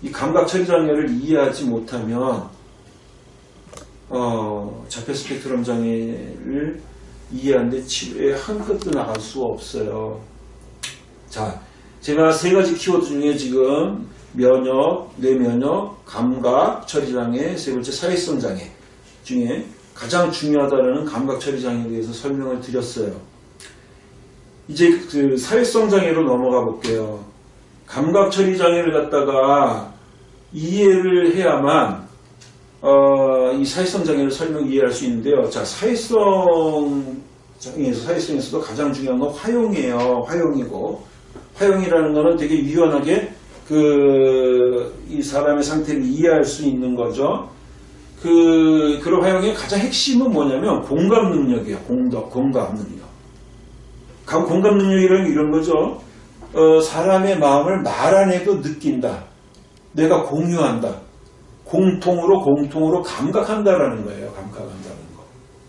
이 감각 처리 장애를 이해하지 못하면 어, 자폐 스펙트럼 장애를 이해하는데 치료에 한 끗도 나갈 수가 없어요. 자, 제가 세 가지 키워드 중에 지금 면역, 뇌면역, 감각, 처리장애, 세 번째 사회성 장애 중에 가장 중요하다는 감각 처리 장애에 대해서 설명을 드렸어요. 이제 그 사회성 장애로 넘어가 볼게요. 감각 처리 장애를 갖다가 이해를 해야만 어, 이 사회성 장애를 설명 이해할 수 있는데요. 자, 사회성 장애에서 사회성에서도 가장 중요한 건 화용이에요. 화용이고 화용이라는 거는 되게 유연하게 그 이 사람의 상태를 이해할 수 있는 거죠. 그 그런 화용의 가장 핵심은 뭐냐면 공감 능력이에요. 공덕, 공감 능력. 감- 공감 능력이라는 게 이런 거죠. 어, 사람의 마음을 말 안 해도 느낀다. 내가 공유한다. 공통으로 공통으로 감각한다라는 거예요. 감각한다는 거.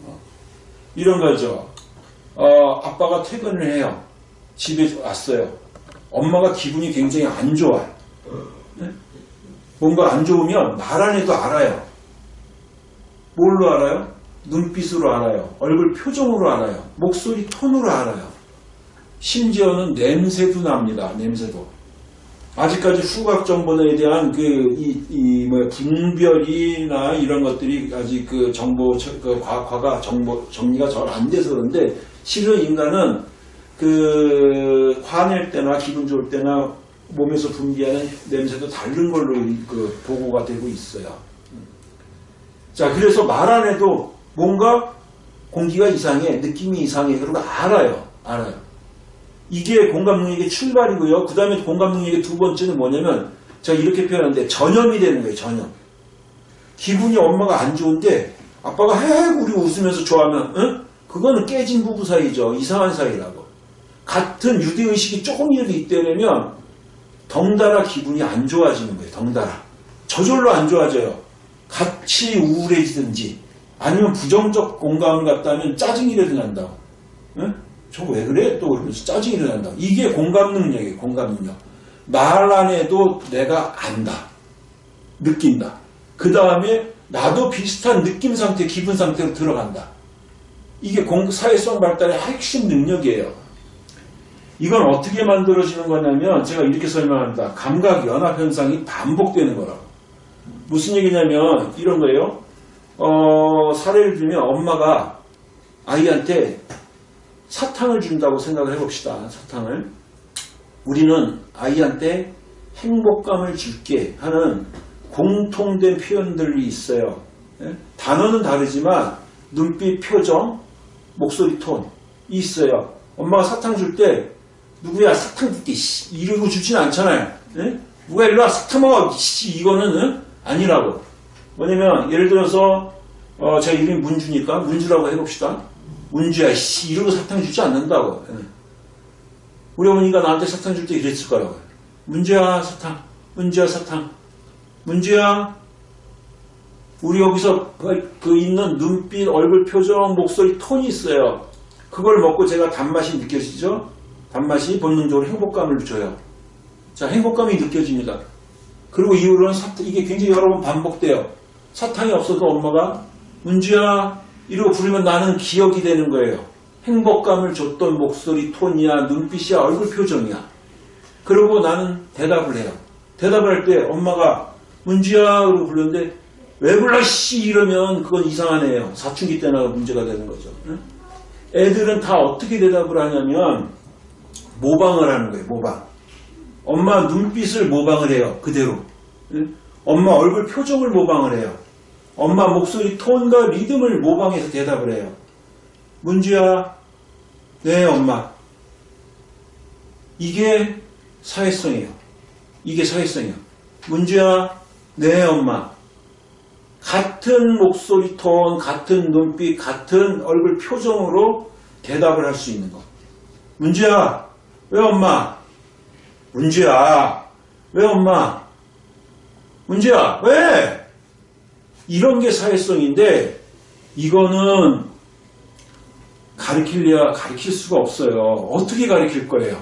어. 이런 거죠. 어, 아빠가 퇴근을 해요. 집에 왔어요. 엄마가 기분이 굉장히 안 좋아요. 네? 뭔가 안 좋으면 말 안 해도 알아요. 뭘로 알아요? 눈빛으로 알아요. 얼굴 표정으로 알아요. 목소리 톤으로 알아요. 심지어는 냄새도 납니다. 냄새도. 아직까지 후각 정보에 대한 그, 이, 이, 뭐, 분별이나 이런 것들이 아직 그 정보, 그 과학화가 정보, 정리가 잘 안 돼서 그런데 실은 인간은 그, 화낼 때나 기분 좋을 때나 몸에서 분비하는 냄새도 다른 걸로 그 보고가 되고 있어요. 자, 그래서 말 안 해도 뭔가 공기가 이상해, 느낌이 이상해. 그러고 알아요. 알아요. 이게 공감 능력의 출발이고요. 그 다음에 공감 능력의 두 번째는 뭐냐면 제가 이렇게 표현하는데 전염이 되는 거예요, 전염. 기분이 엄마가 안 좋은데 아빠가 헤헤 우리 웃으면서 좋아하면 응? 그거는 깨진 부부 사이죠. 이상한 사이라고. 같은 유대의식이 조금이라도 있다면 덩달아 기분이 안 좋아지는 거예요. 덩달아. 저절로 안 좋아져요. 같이 우울해지든지 아니면 부정적 공감을 갖다면 짜증이라도 난다고. 응? 저왜 그래? 또 그러면서 짜증이라도 난다고. 이게 공감 능력이에요. 공감 능력. 말 안 해도 내가 안다. 느낀다. 그 다음에 나도 비슷한 느낌 상태, 기분 상태로 들어간다. 이게 공- 사회성 발달의 핵심 능력이에요. 이건 어떻게 만들어지는 거냐면 제가 이렇게 설명합니다. 감각 연합 현상이 반복되는 거라고. 무슨 얘기냐면 이런 거예요. 어, 사례를 들면 엄마가 아이한테 사탕을 준다고 생각을 해봅시다. 사탕을. 우리는 아이한테 행복감을 줄게 하는 공통된 표현들이 있어요. 예? 단어는 다르지만 눈빛, 표정, 목소리 톤이 있어요. 엄마가 사탕 줄 때 누구야 사탕 줄게 씨, 이러고 주진 않잖아요. 예? 누가 일로 와 사탕 먹어 씨, 이거는 응? 아니라고. 뭐냐면 예를 들어서 어, 제 이름이 문주니까 문주라고 해봅시다. 문주야 씨 이러고 사탕 주지 않는다고. 예. 우리 어머니가 나한테 사탕 줄 때 이랬을 거라고. 문주야 사탕, 문주야 사탕, 문주야 우리 여기서 그- 그 있는 눈빛, 얼굴 표정, 목소리 톤이 있어요. 그걸 먹고 제가 단맛이 느껴지죠? 단맛이 본능적으로 행복감을 줘요. 자, 행복감이 느껴집니다. 그리고 이후로는 사탕, 이게 굉장히 여러 번 반복돼요. 사탕이 없어도 엄마가 문주야 이러고 부르면 나는 기억이 되는 거예요. 행복감을 줬던 목소리 톤이야, 눈빛이야, 얼굴 표정이야. 그리고 나는 대답을 해요. 대답을 할 때 엄마가 문주야 그러고 부르는데 왜 불러 씨 이러면 그건 이상한 애예요. 사춘기 때나 문제가 되는 거죠. 응? 애들은 다 어떻게 대답을 하냐면 모방을 하는 거예요. 모방. 엄마 눈빛을 모방을 해요. 그대로. 응? 엄마 얼굴 표정을 모방을 해요. 엄마 목소리 톤과 리듬을 모방해서 대답을 해요. 문주야, 네 엄마. 이게 사회성이에요. 이게 사회성이에요. 문주야, 네 엄마. 같은 목소리 톤, 같은 눈빛, 같은 얼굴 표정으로 대답을 할 수 있는 것. 문주야, 왜 엄마? 문주야, 왜 엄마? 문주야, 왜? 이런 게 사회성인데, 이거는 가르치려야 가르칠 수가 없어요. 어떻게 가르칠 거예요?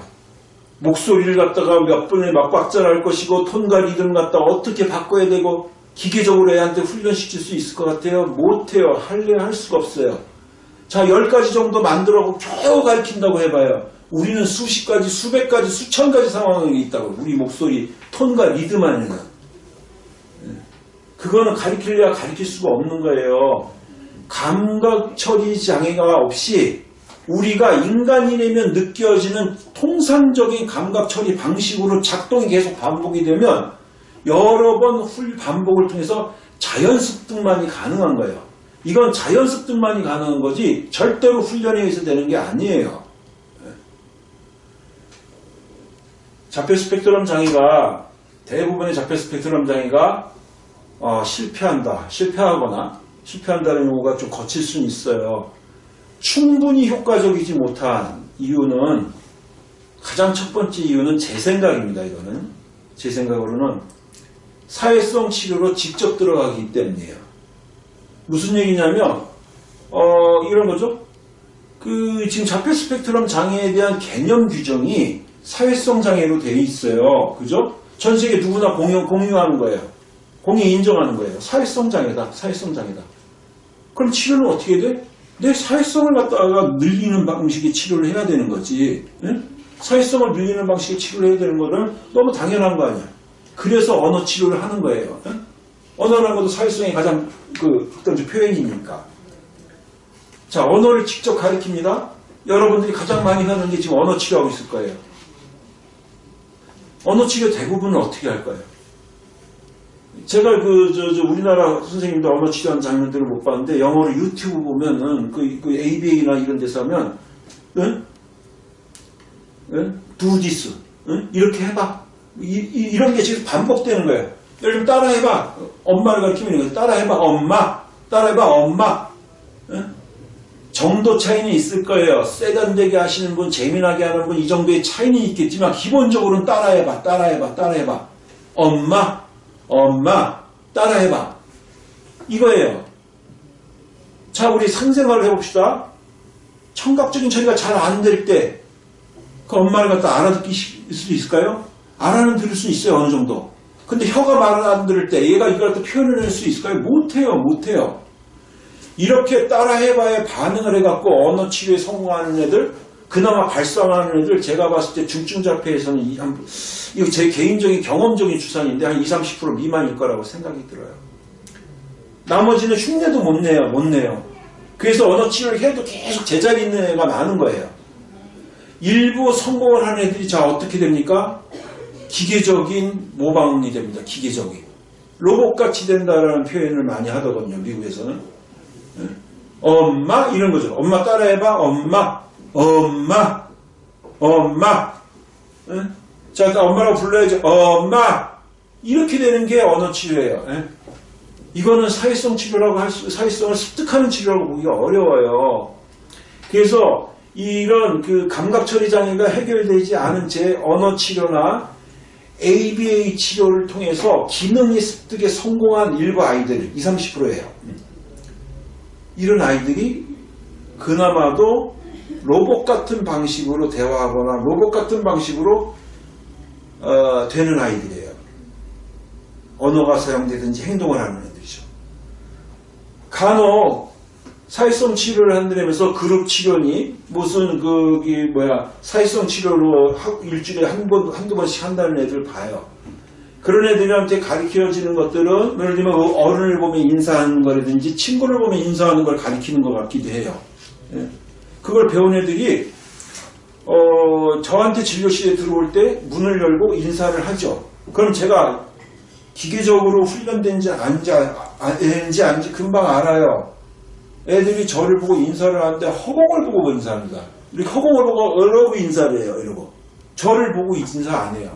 목소리를 갖다가 몇 분에 막 박자를 것이고 톤과 리듬 갖다 어떻게 바꿔야 되고 기계적으로 애한테 훈련시킬 수 있을 것 같아요? 못해요. 할래 할 수가 없어요. 자, 열 가지 정도 만들어고 겨우 가르친다고 해봐요. 우리는 수십 가지, 수백 가지, 수천 가지 상황이 있다고. 우리 목소리, 톤과 리듬 안에는. 예. 그거는 가르치려야 가르칠 수가 없는 거예요. 감각 처리 장애가 없이 우리가 인간이라면 느껴지는 통상적인 감각 처리 방식으로 작동이 계속 반복이 되면 여러 번 훌 반복을 통해서 자연 습득만이 가능한 거예요. 이건 자연 습득만이 가능한 거지 절대로 훈련에 의해서 되는 게 아니에요. 자폐 스펙트럼 장애가 대부분의 자폐 스펙트럼 장애가 어, 실패한다, 실패하거나 실패한다는 용어가 좀 거칠 수는 있어요. 충분히 효과적이지 못한 이유는 가장 첫 번째 이유는 제 생각입니다. 이거는 제 생각으로는 사회성 치료로 직접 들어가기 때문이에요. 무슨 얘기냐면 어, 이런 거죠. 그 지금 자폐 스펙트럼 장애에 대한 개념 규정이 사회성 장애로 되어 있어요. 그죠? 전 세계 누구나 공유, 공유하는 거예요. 공유 인정하는 거예요. 사회성 장애다. 사회성 장애다. 그럼 치료는 어떻게 돼? 내 사회성을 갖다가 늘리는 방식의 치료를 해야 되는 거지. 응? 사회성을 늘리는 방식의 치료를 해야 되는 거는 너무 당연한 거 아니야. 그래서 언어 치료를 하는 거예요. 응? 언어라는 것도 사회성의 가장 그 어떤 표현이니까. 자, 언어를 직접 가르칩니다. 여러분들이 가장 많이 하는 게 지금 언어 치료하고 있을 거예요. 언어 치료 대부분은 어떻게 할 거예요? 제가 그, 저, 저, 우리나라 선생님들 언어 치료하는 장면들을 못 봤는데, 영어로 유튜브 보면은, 그, 그 ABA나 이런 데서 하면, 응? 응? do this. 응? 이렇게 해봐. 이, 런게 지금 반복되는 거예요. 예를 들면 따라해봐. 엄마를 가르치면 이거 따라해봐. 엄마. 따라해봐. 엄마. 응? 정도 차이는 있을 거예요. 세련되게 하시는 분, 재미나게 하는 분, 이 정도의 차이는 있겠지만, 기본적으로는 따라해봐, 따라해봐, 따라해봐. 엄마, 엄마, 따라해봐. 이거예요. 자, 우리 상생활을 해봅시다. 청각적인 처리가 잘 안 될 때, 그 엄마를 갖다 알아듣기 수 있을까요? 알아는 들을 수 있어요, 어느 정도. 근데 혀가 말을 안 들을 때, 얘가 이걸 갖다 표현을 할 수 있을까요? 못해요, 못해요. 이렇게 따라해봐야 반응을 해갖고 언어 치료에 성공하는 애들, 그나마 발성하는 애들, 제가 봤을 때 중증자폐에서는 이 한, 이거 제 개인적인 경험적인 추산인데 한 20, 30% 미만일 거라고 생각이 들어요. 나머지는 흉내도 못 내요, 못 내요. 그래서 언어 치료를 해도 계속 제자리 있는 애가 많은 거예요. 일부 성공을 하는 애들이 자 어떻게 됩니까? 기계적인 모방이 됩니다. 기계적인. 로봇같이 된다라는 표현을 많이 하더군요. 미국에서는. 예? 엄마 이런 거죠. 엄마 따라해봐. 엄마, 엄마, 엄마. 예? 자, 일단 엄마라고 불러야지. 엄마. 이렇게 되는 게 언어 치료예요. 예? 이거는 사회성 치료라고 할 수, 사회성을 습득하는 치료라고 보기가 어려워요. 그래서 이런 그 감각 처리 장애가 해결되지 않은 제 언어 치료나 ABA 치료를 통해서 기능의 습득에 성공한 일부 아이들 20, 30%예요. 이런 아이들이 그나마도 로봇 같은 방식으로 대화하거나 로봇 같은 방식으로 어, 되는 아이들이에요. 언어가 사용되든지 행동을 하는 애들이죠. 간혹 사회성 치료를 한다면서 그룹 치료니 무슨 그기 뭐야 사회성 치료로 하- 일주일에 한 번 한두 번씩 한다는 애들 봐요. 그런 애들한테 가르쳐지는 것들은 예를 들면 그 어른을 보면 인사하는 거라든지 친구를 보면 인사하는 걸 가르치는 것 같기도 해요. 예. 그걸 배운 애들이 어, 저한테 진료실에 들어올 때 문을 열고 인사를 하죠. 그럼 제가 기계적으로 훈련된지 안지, 아닌지 안지 금방 알아요. 애들이 저를 보고 인사를 하는데 허공을 보고 인사합니다. 이렇게 허공을 보고 이러고 인사를 해요. 이러고. 저를 보고 인사 안 해요.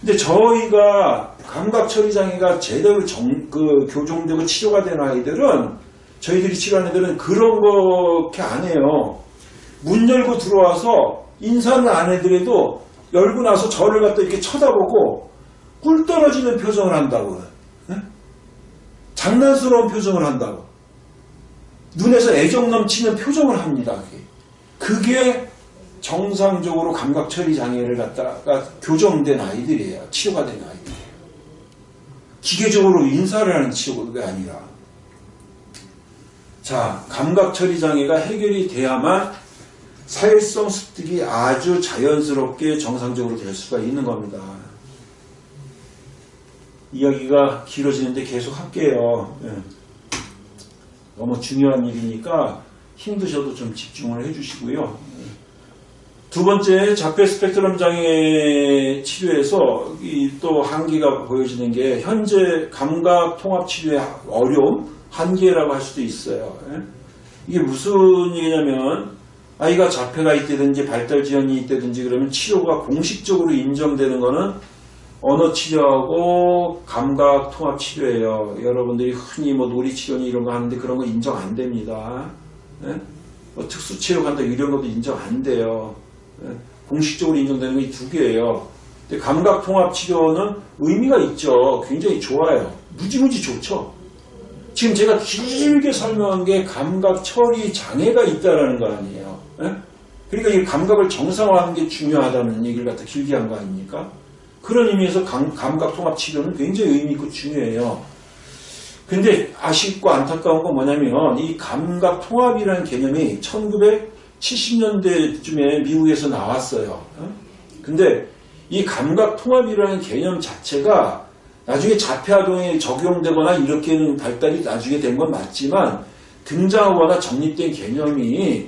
근데 저희가 감각 처리 장애가 제대로 정, 그 교정되고 치료가 된 아이들은 저희들이 치료하는 애들은 그런 거렇게 안 해요. 문 열고 들어와서 인사는 안 해드려도 열고 나서 저를 갖다 이렇게 쳐다보고 꿀 떨어지는 표정을 한다고. 예? 장난스러운 표정을 한다고. 눈에서 애정 넘치는 표정을 합니다. 그게. 정상적으로 감각 처리 장애를 갖다가 교정된 아이들이에요. 치료가 된 아이들이에요. 기계적으로 인사를 하는 치료가 아니라. 자, 감각 처리 장애가 해결이 돼야만 사회성 습득이 아주 자연스럽게 정상적으로 될 수가 있는 겁니다. 이야기가 길어지는데 계속 할게요. 예. 너무 중요한 일이니까 힘드셔도 좀 집중을 해주시고요. 예. 두 번째 자폐 스펙트럼 장애 치료에서 이또 한계가 보여지는 게 현재 감각 통합 치료의 어려움, 한계라고 할 수도 있어요. 예. 이게 무슨 얘기냐면 아이가 자폐가 있다든지 발달 지연이 있다든지 그러면 치료가 공식적으로 인정되는 거는 언어 치료하고 감각 통합 치료예요. 여러분들이 흔히 뭐 놀이 치료니 이런 거 하는데 그런 거 인정 안 됩니다. 예? 뭐 특수 치료 간다 이런 것도 인정 안 돼요. 예? 공식적으로 인정되는 게이두 개예요. 근데 감각 통합 치료는 의미가 있죠. 굉장히 좋아요. 무지무지 좋죠. 지금 제가 길게 설명한 게 감각 처리 장애가 있다라는 거 아니에요. 예? 그러니까 이 감각을 정상화하는 게 중요하다는 얘기를 갖다 길게 한 거 아닙니까? 그런 의미에서 감, 각 통합 치료는 굉장히 의미 있고 중요해요. 근데 아쉽고 안타까운 건 뭐냐면 이 감각 통합이라는 개념이 1970년대쯤에 미국에서 나왔어요. 어? 근데 이 감각 통합이라는 개념 자체가 나중에 자폐아동에 적용되거나 이렇게는 발달이 나중에 된 건 맞지만 등장하거나 정립된 개념이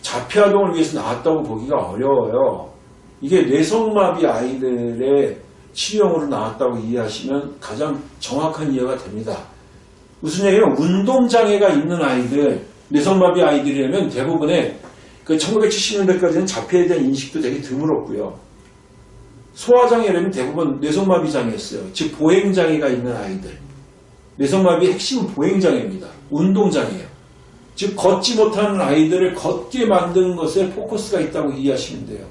자폐아동을 위해서 나왔다고 보기가 어려워요. 이게 뇌성마비 아이들의 치료용으로 나왔다고 이해하시면 가장 정확한 이해가 됩니다. 무슨 얘기냐면 운동장애가 있는 아이들, 뇌성마비 아이들이라면 대부분의 그 1970년대까지는 자폐에 대한 인식도 되게 드물었고요. 소화장애라면 대부분 뇌성마비 장애였어요. 즉 보행장애가 있는 아이들. 뇌성마비의 핵심은 보행장애입니다. 운동장애예요. 즉 걷지 못하는 아이들을 걷게 만드는 것에 포커스가 있다고 이해하시면 돼요.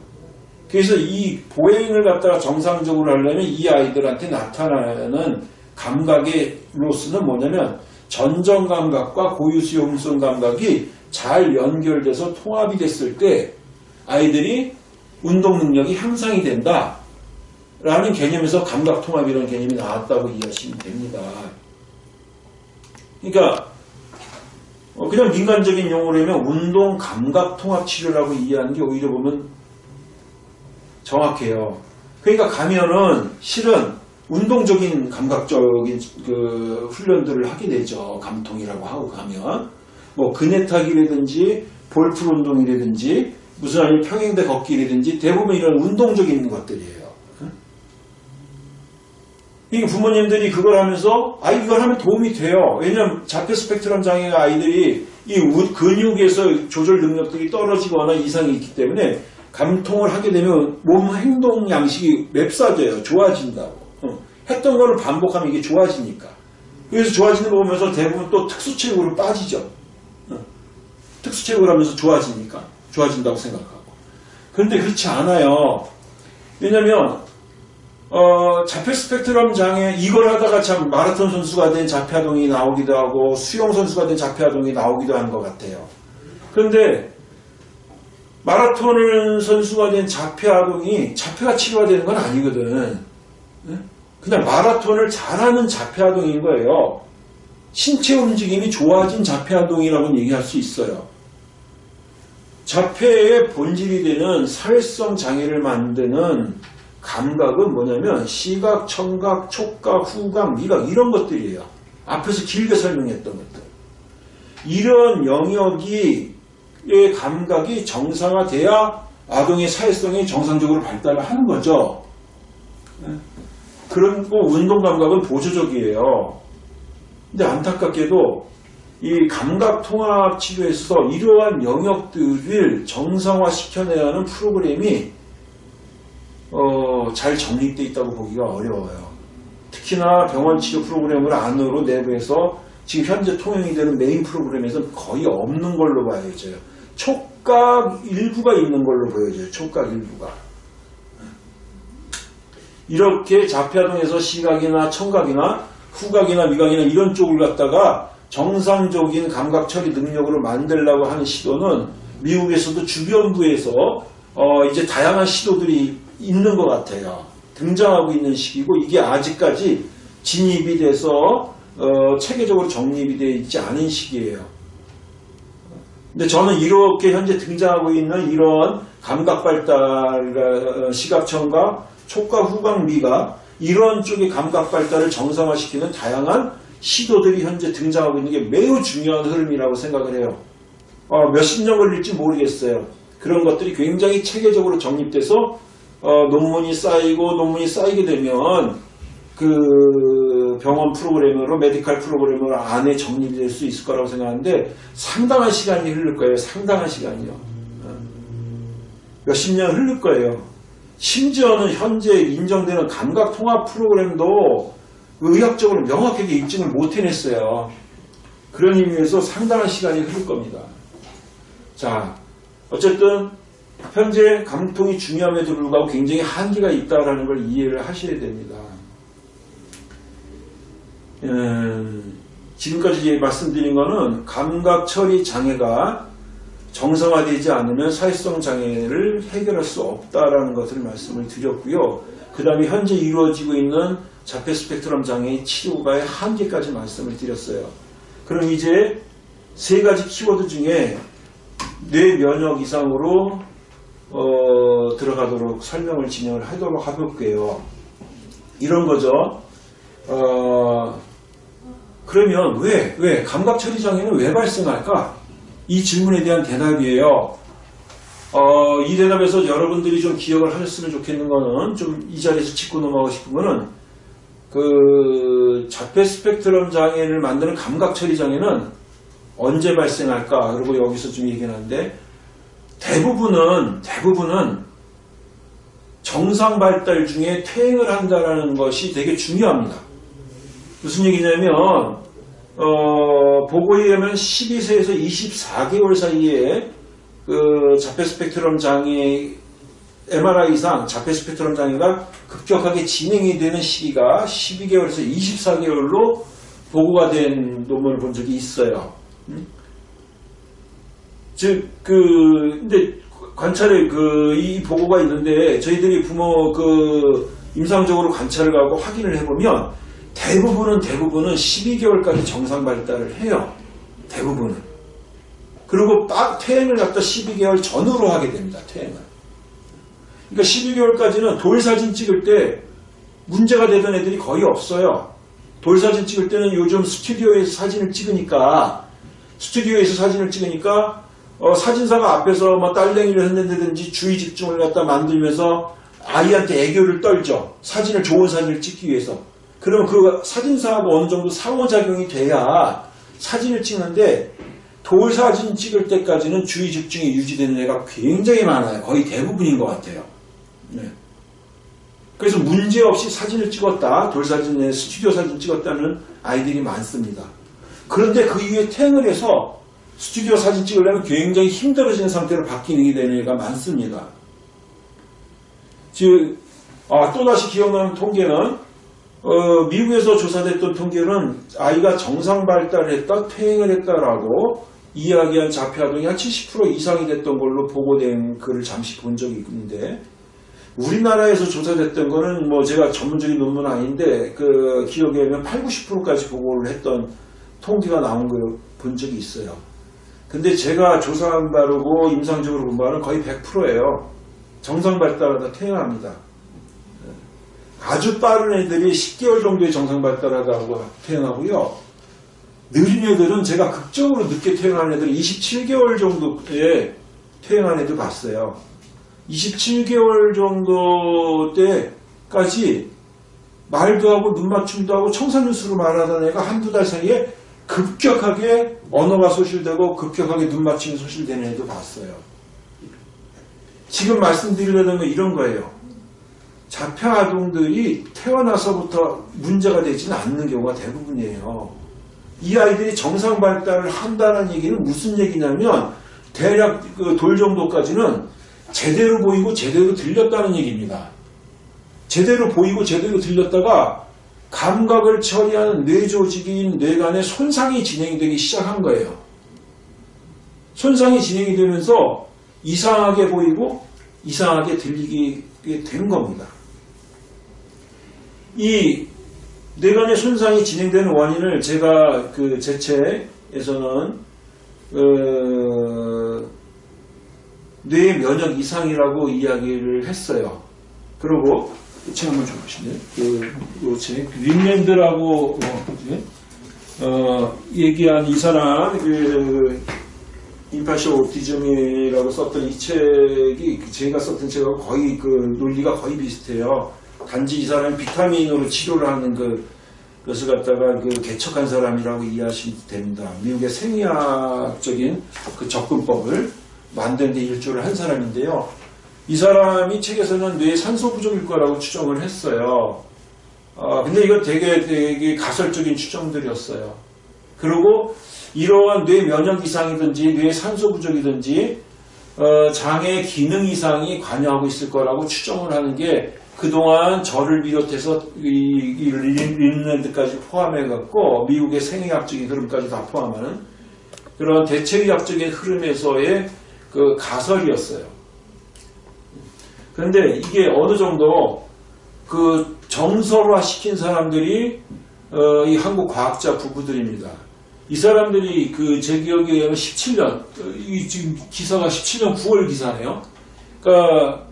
그래서 이 보행을 갖다가 정상적으로 하려면 이 아이들한테 나타나는 감각의 로스는 뭐냐면 전정 감각과 고유 수용성 감각이 잘 연결돼서 통합이 됐을 때 아이들이 운동 능력이 향상이 된다. 라는 개념에서 감각 통합이라는 개념이 나왔다고 이해하시면 됩니다. 그러니까 어, 그냥 민간적인 용어로 하면 운동 감각 통합 치료라고 이해하는 게 오히려 보면 정확해요. 그러니까 가면은 실은 운동적인 감각적인 그 훈련들을 하게 되죠. 감통이라고 하고 가면 뭐 그네타기라든지 볼풀 운동이라든지 무슨 아니면 평행대 걷기라든지 대부분 이런 운동적인 것들이에요. 이 부모님들이 그걸 하면서 아 이걸 하면 도움이 돼요. 왜냐면 자폐 스펙트럼 장애가 아이들이 이 우- 근육에서 조절 능력들이 떨어지거나 이상이 있기 때문에 감통을 하게 되면 몸 행동 양식이 맵싸져요. 좋아진다고. 어. 했던 거를 반복하면 이게 좋아지니까. 그래서 좋아지는 거 보면서 대부분 또 특수체육으로 빠지죠. 어. 특수체육을 하면서 좋아지니까. 좋아진다고 생각하고. 그런데 그렇지 않아요. 왜냐면 어, 자폐 스펙트럼 장애 이걸 하다가 참 마라톤 선수가 된 자폐아동이 나오기도 하고 수영 선수가 된 자폐아동이 나오기도 하는 것 같아요. 그런데 마라톤 선수가 된 자폐아동이 자폐가 치료가 되는 건 아니거든. 응? 그냥 마라톤을 잘하는 자폐아동인 거예요. 신체 움직임이 좋아진 자폐아동이라고 얘기할 수 있어요. 자폐의 본질이 되는 사회성 장애를 만드는 감각은 뭐냐면 시각, 청각, 촉각, 후각, 미각 이런 것들이에요. 앞에서 길게 설명했던 것들. 이런 영역이 의 감각이 정상화돼야 아동의 사회성이 정상적으로 발달을 하는 거죠. 그리고 운동 감각은 보조적이에요. 근데 안타깝게도 이 감각 통합 치료에서 이러한 영역들을 정상화 시켜내야 하는 프로그램이 어, 잘 정립되어 있다고 보기가 어려워요. 특히나 병원 치료 프로그램을 안으로 내부해서 지금 현재 통용이 되는 메인 프로그램에서 거의 없는 걸로 보여져요. 촉각 일부가 있는 걸로 보여져요. 촉각 일부가. 이렇게 자폐아동에서 시각이나 청각이나 후각이나 미각이나 이런 쪽을 갖다가 정상적인 감각 처리 능력으로 만들려고 하는 시도는 미국에서도 주변부에서 어, 이제 다양한 시도들이 있는 것 같아요. 등장하고 있는 시기고 이게 아직까지 진입이 돼서 어, 체계적으로 정립이 되어 있지 않은 시기예요. 근데 저는 이렇게 현재 등장하고 있는 이런 감각 발달, 시각, 청각, 후각, 미각 이런 쪽의 감각 발달을 정상화시키는 다양한 시도들이 현재 등장하고 있는 게 매우 중요한 흐름이라고 생각을 해요. 어, 몇십 년 걸릴지 모르겠어요. 그런 것들이 굉장히 체계적으로 정립돼서 어, 논문이 쌓이고 논문이 쌓이게 되면 그 병원 프로그램으로 메디칼 프로그램으로 안에 정립이 될수 있을 거라고 생각하는데 상당한 시간이 흐를 거예요. 상당한 시간이요. 어. 몇십 년 흐를 거예요. 심지어는 현재 인정되는 감각 통합 프로그램도 의학적으로 명확하게 입증을 못 해냈어요. 그런 의미에서 상당한 시간이 흐를 겁니다. 자, 어쨌든 현재 감통이 중요함에도 불구하고 굉장히 한계가 있다는 걸 이해를 하셔야 됩니다. 음, 지금까지 말씀드린 거는 감각 처리 장애가 정상화되지 않으면 사회성 장애를 해결할 수 없다라는 것을 말씀을 드렸고요. 그 다음에 현재 이루어지고 있는 자폐 스펙트럼 장애의 치료가의 한계까지 말씀을 드렸어요. 그럼 이제 세 가지 키워드 중에 뇌 면역 이상으로 어, 들어가도록 설명을 진행을 하도록 해볼게요. 이런 거죠. 어, 그러면 왜, 왜, 감각 처리 장애는 왜 발생할까? 이 질문에 대한 대답이에요. 어, 이 대답에서 여러분들이 좀 기억을 하셨으면 좋겠는 거는 좀 이 자리에서 짚고 넘어가고 싶은 거는 그 자폐 스펙트럼 장애를 만드는 감각 처리 장애는 언제 발생할까? 그리고 여기서 좀 얘기하는데 대부분은 대부분은 정상 발달 중에 퇴행을 한다는 것이 되게 중요합니다. 무슨 얘기냐면 어, 보고에 의하면 12세에서 24개월 사이에 그 자폐 스펙트럼 장애 MRI 이상 자폐 스펙트럼 장애가 급격하게 진행이 되는 시기가 12개월에서 24개월로 보고가 된 논문을 본 적이 있어요. 음? 즉, 그, 근데 관찰에 그, 이 보고가 있는데 저희들이 부모 그 임상적으로 관찰을 가고 확인을 해보면 대부분은 대부분은 12개월까지 정상 발달을 해요. 대부분은. 그리고 딱 퇴행을 갖다 12개월 전후로 하게 됩니다. 퇴행을. 그러니까 12개월까지는 돌 사진 찍을 때 문제가 되던 애들이 거의 없어요. 돌 사진 찍을 때는 요즘 스튜디오에서 사진을 찍으니까 스튜디오에서 사진을 찍으니까 어, 사진사가 앞에서 뭐 딸랭이를 했는다든지 주의 집중을 갖다 만들면서 아이한테 애교를 떨죠. 사진을 좋은 사진을 찍기 위해서. 그러면 그 사진사하고 어느 정도 상호작용이 돼야 사진을 찍는데 돌 사진 찍을 때까지는 주의 집중이 유지되는 애가 굉장히 많아요. 거의 대부분인 것 같아요. 네. 그래서 문제없이 사진을 찍었다. 돌 사진에 스튜디오 사진 찍었다는 아이들이 많습니다. 그런데 그 이후에 퇴행을 해서 스튜디오 사진 찍으려면 굉장히 힘들어지는 상태로 바뀌게 되는 애가 많습니다. 즉, 아, 또다시 기억나는 통계는 어, 미국에서 조사됐던 통계는 아이가 정상 발달했다, 퇴행을 했다라고 이야기한 자폐 아동이 한 70% 이상이 됐던 걸로 보고된 글을 잠시 본 적이 있는데 우리나라에서 조사됐던 거는 뭐 제가 전문적인 논문은 아닌데 그 기억에 의하면 8, 90%까지 보고를 했던 통계가 나온 걸 본 적이 있어요. 근데 제가 조사한 바르고 임상적으로 본 바는 거의 100%예요. 정상 발달하다 퇴행합니다. 아주 빠른 애들이 10개월 정도의 정상 발달하다고 퇴행하고요. 느린 애들은 제가 극적으로 늦게 퇴행한 애들 27개월 정도에 퇴행한 애들 봤어요. 27개월 정도 때까지 말도 하고 눈 맞춤도 하고 청산유수로 말하던 애가 한두 달 사이에 급격하게 언어가 소실되고 급격하게 눈 맞춤이 소실되는 애도 봤어요. 지금 말씀드리려는 건 이런 거예요. 자폐 아동들이 태어나서부터 문제가 되지는 않는 경우가 대부분이에요. 이 아이들이 정상 발달을 한다는 얘기는 무슨 얘기냐면 대략 그 돌 정도까지는 제대로 보이고 제대로 들렸다는 얘기입니다. 제대로 보이고 제대로 들렸다가 감각을 처리하는 뇌 조직인 뇌간에 손상이 진행되기 시작한 거예요. 손상이 진행이 되면서 이상하게 보이고 이상하게 들리게 된 겁니다. 이 뇌간의 손상이 진행되는 원인을 제가 그 제 책에서는 어, 뇌 면역 이상이라고 이야기를 했어요. 그리고 책 한번 줘보실래요? 그, 그 책, 윈랜드라고, 어? 어, 얘기한 이 사람, 그, 임파쇼 오티즘이라고 썼던 이 책이, 그 제가 썼던 책하고 거의 그 논리가 거의 비슷해요. 단지 이 사람이 비타민으로 치료를 하는 그, 것을 갖다가 그 개척한 사람이라고 이해하시면 됩니다. 미국의 생리학적인 그 접근법을 만드는 데 일조를 한 사람인데요. 이 사람이 책에서는 뇌 산소 부족일 거라고 추정을 했어요. 어, 근데 이건 되게, 되게 가설적인 추정들이었어요. 그리고 이러한 뇌 면역 이상이든지 뇌 산소 부족이든지 어, 장애 기능 이상이 관여하고 있을 거라고 추정을 하는 게 그동안 저를 비롯해서 이, 이 린랜드까지 포함해갖고 미국의 생의학적인 흐름까지 다 포함하는 그런 대체의학적인 흐름에서의 그 가설이었어요. 그런데 이게 어느 정도 그 정설화 시킨 사람들이 어, 이 한국 과학자 부부들입니다. 이 사람들이 그 제 기억에 의하면 17년, 이 지금 기사가 17년 9월 기사네요. 그러니까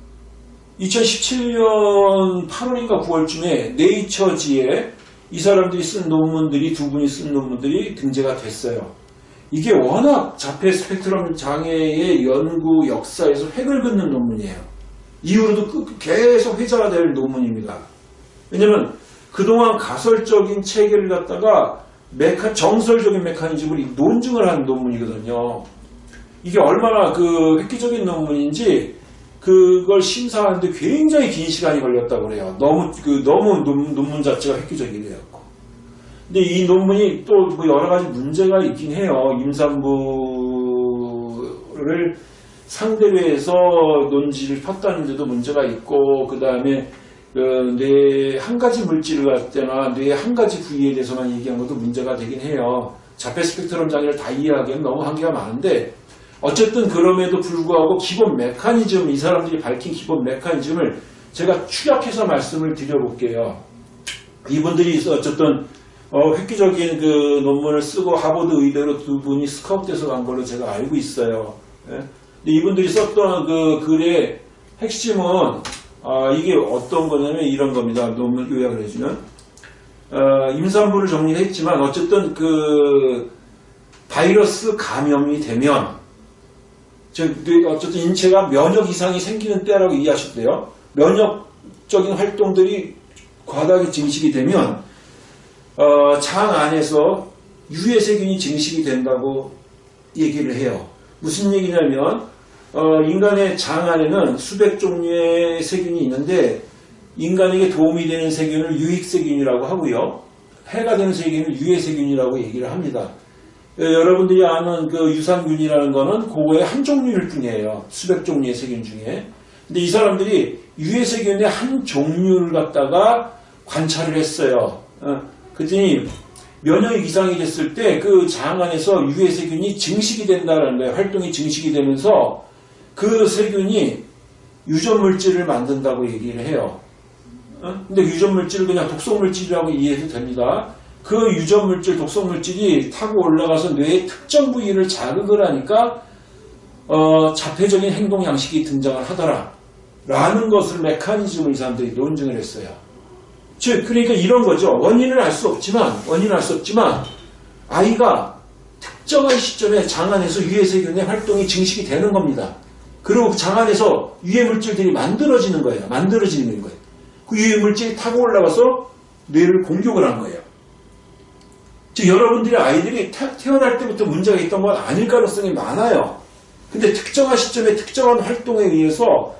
2017년 8월인가 9월쯤에 네이처지에 이 사람들이 쓴 논문들이 두 분이 쓴 논문들이 등재가 됐어요. 이게 워낙 자폐 스펙트럼 장애의 연구 역사에서 획을 긋는 논문이에요. 이후로도 계속 회자가 될 논문입니다. 왜냐면 그동안 가설적인 체계를 갖다가 메카, 정설적인 메커니즘을 논증을 한 논문이거든요. 이게 얼마나 그 획기적인 논문인지 그걸 심사하는데 굉장히 긴 시간이 걸렸다고 그래요. 너무 그 너무 논, 논문 자체가 획기적이래요. 근데 이 논문이 또 뭐 여러 가지 문제가 있긴 해요. 임산부를 상대로 해서 논지를 폈다는데도 문제가 있고 그 다음에 뇌한 가지 물질을 갖거나 뇌한 가지 부위에 대해서만 얘기한 것도 문제가 되긴 해요. 자폐 스펙트럼 장애를 다 이해하기에는 너무 한계가 많은데 어쨌든 그럼에도 불구하고 기본 메커니즘 이 사람들이 밝힌 기본 메커니즘을 제가 추격해서 말씀을 드려볼게요. 이분들이 어쨌든 어, 획기적인 그 논문을 쓰고 하버드 의대로 두 분이 스카웃돼서 간 걸로 제가 알고 있어요. 예? 근데 이분들이 썼던 그 글의 핵심은 아, 이게 어떤 거냐면 이런 겁니다. 논문 요약을 해주면 어, 임산부를 정리를 했지만 어쨌든 그 바이러스 감염이 되면 즉 어쨌든 인체가 면역 이상이 생기는 때라고 이해하셔도 돼요. 면역적인 활동들이 과다하게 증식이 되면 어, 장 안에서 유해 세균이 증식이 된다고 얘기를 해요. 무슨 얘기냐면 어, 인간의 장 안에는 수백 종류의 세균이 있는데 인간에게 도움이 되는 세균을 유익세균이라고 하고요. 해가 되는 세균을 유해세균이라고 얘기를 합니다. 예, 여러분들이 아는 그 유산균이라는 거는 그거의 한 종류일 뿐이에요. 수백 종류의 세균 중에. 근데 이 사람들이 유해 세균의 한 종류를 갖다가 관찰을 했어요. 어, 그랬더니 면역 이상이 됐을 때 그 장 안에서 유해 세균이 증식이 된다는 거예요. 활동이 증식이 되면서 그 세균이 유전물질을 만든다고 얘기를 해요. 어? 근데 유전물질을 그냥 독성물질이라고 이해해도 됩니다. 그 유전물질, 독성물질이 타고 올라가서 뇌의 특정 부위를 자극을 하니까 어, 자폐적인 행동 양식이 등장을 하더라. 라는 것을 메커니즘을 이 사람들이 논증을 했어요. 즉, 그러니까 이런 거죠. 원인을 알 수 없지만, 원인을 알 수 없지만, 아이가 특정한 시점에 장 안에서 유해세균의 활동이 증식이 되는 겁니다. 그리고 그장 안에서 유해 물질들이 만들어지는 거예요. 만들어지는 거예요. 그 유해 물질이 타고 올라가서 뇌를 공격을 한 거예요. 즉 여러분들의 아이들이 태, 태어날 때부터 문제가 있던 건 아닐 가능성이 많아요. 근데 특정한 시점에 특정한 활동에 의해서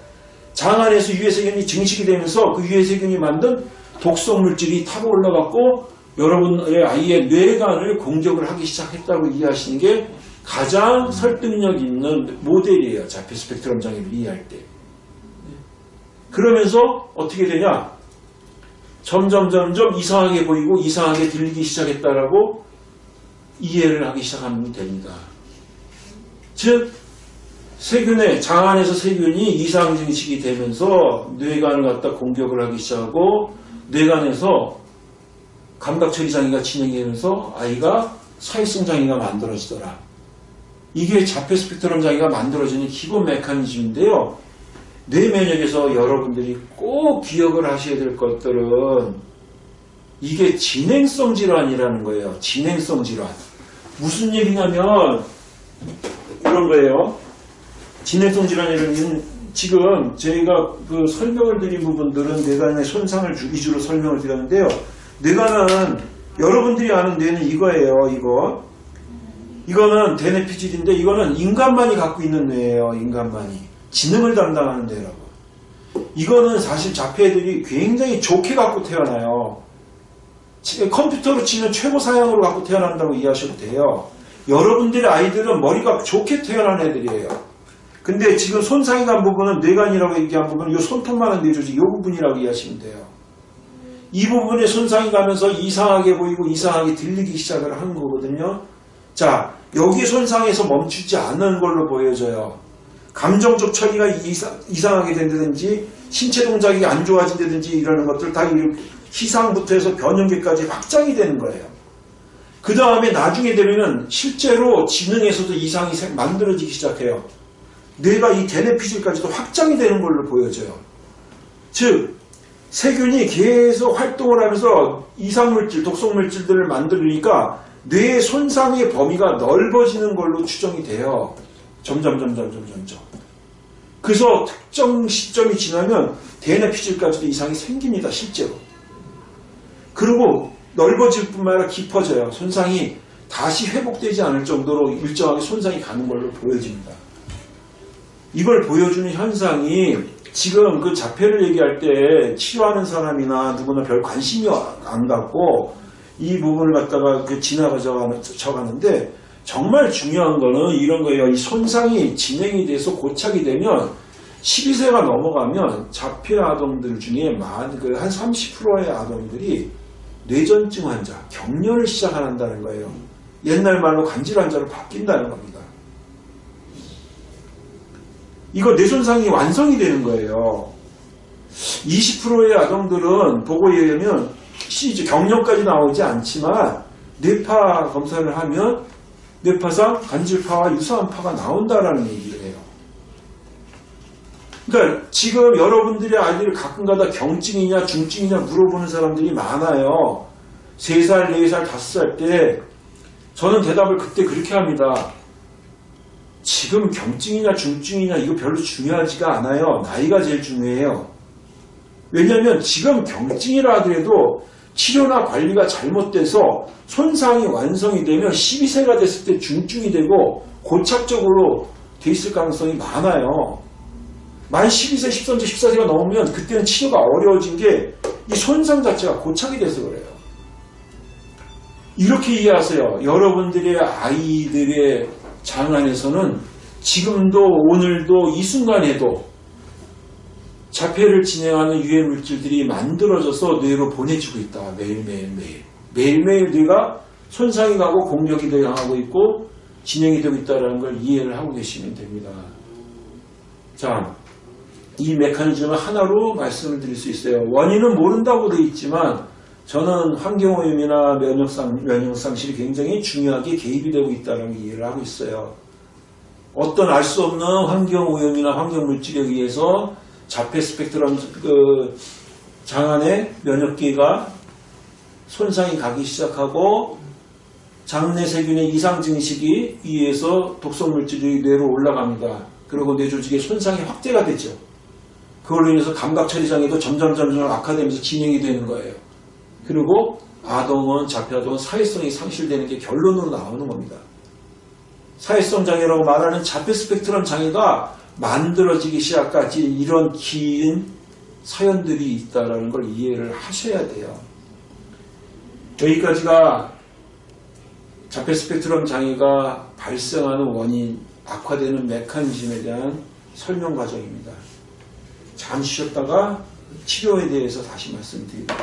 장 안에서 유해세균이 증식이 되면서 그 유해세균이 만든 독성 물질이 타고 올라갔고 여러분의 아이의 뇌관을 공격을 하기 시작했다고 이해하시는 게 가장 설득력 있는 모델이에요. 자폐 스펙트럼 장애를 이해할 때. 그러면서 어떻게 되냐? 점점 점점 이상하게 보이고 이상하게 들리기 시작했다라고 이해를 하기 시작하면 됩니다. 즉 세균의 장 안에서 세균이 이상 증식이 되면서 뇌관을 갖다 공격을 하기 시작하고 뇌관에서 감각처 이상이가 진행되면서 아이가 사회성 장애가 만들어지더라. 이게 자폐 스펙트럼 장애가 만들어지는 기본 메커니즘인데요. 뇌 면역에서 여러분들이 꼭 기억을 하셔야 될 것들은 이게 진행성 질환이라는 거예요. 진행성 질환. 무슨 얘기냐면 이런 거예요. 진행성 질환이라는 지금 저희가 그 설명을 드린 부분들은 뇌관의 손상을 위주로 설명을 드렸는데요. 뇌관은 여러분들이 아는 뇌는 이거예요. 이거. 이거는 대뇌피질인데 이거는 인간만이 갖고 있는 뇌예요. 인간만이. 지능을 담당하는 데라고. 이거는 사실 자폐들이 굉장히 좋게 갖고 태어나요. 컴퓨터로 치면 최고 사양으로 갖고 태어난다고 이해하셔도 돼요. 여러분들의 아이들은 머리가 좋게 태어난 애들이에요. 근데 지금 손상이 간 부분은 뇌관이라고 얘기한 부분은 이 손톱만한 뇌조직 이 부분이라고 이해하시면 돼요. 이 부분에 손상이 가면서 이상하게 보이고 이상하게 들리기 시작을 하는 거거든요. 자, 여기 손상에서 멈추지 않는 걸로 보여져요. 감정적 처리가 이상, 이상하게 된다든지 신체 동작이 안 좋아진다든지 이러는 것들 다 희상부터 해서 변형계까지 확장이 되는 거예요. 그 다음에 나중에 되면은 실제로 지능에서도 이상이 만들어지기 시작해요. 뇌가 이 대뇌피질까지도 확장이 되는 걸로 보여져요. 즉 세균이 계속 활동을 하면서 이상물질, 독성물질들을 만들으니까 뇌의 손상의 범위가 넓어지는 걸로 추정이 돼요. 점 점 점 점 점 점 점. 그래서 특정 시점이 지나면 대뇌 피질까지도 이상이 생깁니다. 실제로. 그리고 넓어질 뿐만 아니라 깊어져요. 손상이 다시 회복되지 않을 정도로 일정하게 손상이 가는 걸로 보여집니다. 이걸 보여주는 현상이 지금 그 자폐를 얘기할 때 치료하는 사람이나 누구나 별 관심이 안 갖고 이 부분을 갖다가 그 지나가져가는데 정말 중요한 거는 이런 거예요. 이 손상이 진행이 돼서 고착이 되면 12세가 넘어가면 자폐 아동들 중에 만, 그한 30%의 아동들이 뇌전증 환자, 경련을 시작한다는 거예요. 옛날 말로 간질 환자로 바뀐다는 겁니다. 이거 뇌손상이 완성이 되는 거예요. 20%의 아동들은 보고에 의하면 경련까지 나오지 않지만 뇌파 검사를 하면 뇌파상 간질파와 유사한 파가 나온다라는 얘기를 해요. 그러니까 지금 여러분들의 아이들을 가끔가다 경증이냐 중증이냐 물어보는 사람들이 많아요. 3살, 4살, 5살 때 저는 대답을 그때 그렇게 합니다. 지금 경증이냐 중증이냐 이거 별로 중요하지가 않아요. 나이가 제일 중요해요. 왜냐하면 지금 경증이라 하더라도 치료나 관리가 잘못돼서 손상이 완성이 되면 12세가 됐을 때 중증이 되고 고착적으로 돼 있을 가능성이 많아요. 만 12세, 13세, 14세가 넘으면 그때는 치료가 어려워진 게 이 손상 자체가 고착이 돼서 그래요. 이렇게 이해하세요. 여러분들의 아이들의 장안에서는 지금도 오늘도 이 순간에도 자폐를 진행하는 유해 물질들이 만들어져서 뇌로 보내지고 있다. 매일매일 매일. 매일매일 뇌가 손상이 가고 공격이 당하고 있고 진행이 되고 있다는 걸 이해를 하고 계시면 됩니다. 자, 이 메커니즘을 하나로 말씀을 드릴 수 있어요. 원인은 모른다고 되어 있지만 저는 환경오염이나 면역상, 면역상실이 굉장히 중요하게 개입이 되고 있다는 걸 이해를 하고 있어요. 어떤 알 수 없는 환경오염이나 환경물질에 의해서 자폐 스펙트럼 그 장안의 면역기가 손상이 가기 시작하고 장내 세균의 이상 증식이 위에서 독성 물질이 뇌로 올라갑니다. 그리고 뇌 조직의 손상이 확대가 되죠. 그걸로 인해서 감각 처리 장애도 점점 점점 악화되면서 진행이 되는 거예요. 그리고 아동은 자폐 아동은 사회성이 상실되는 게 결론으로 나오는 겁니다. 사회성 장애라고 말하는 자폐 스펙트럼 장애가 만들어지기 시작까지 이런 긴 사연들이 있다는 걸 이해를 하셔야 돼요. 여기까지가 자폐 스펙트럼 장애가 발생하는 원인, 악화되는 메커니즘에 대한 설명 과정입니다. 잠시 쉬었다가 치료에 대해서 다시 말씀드립니다.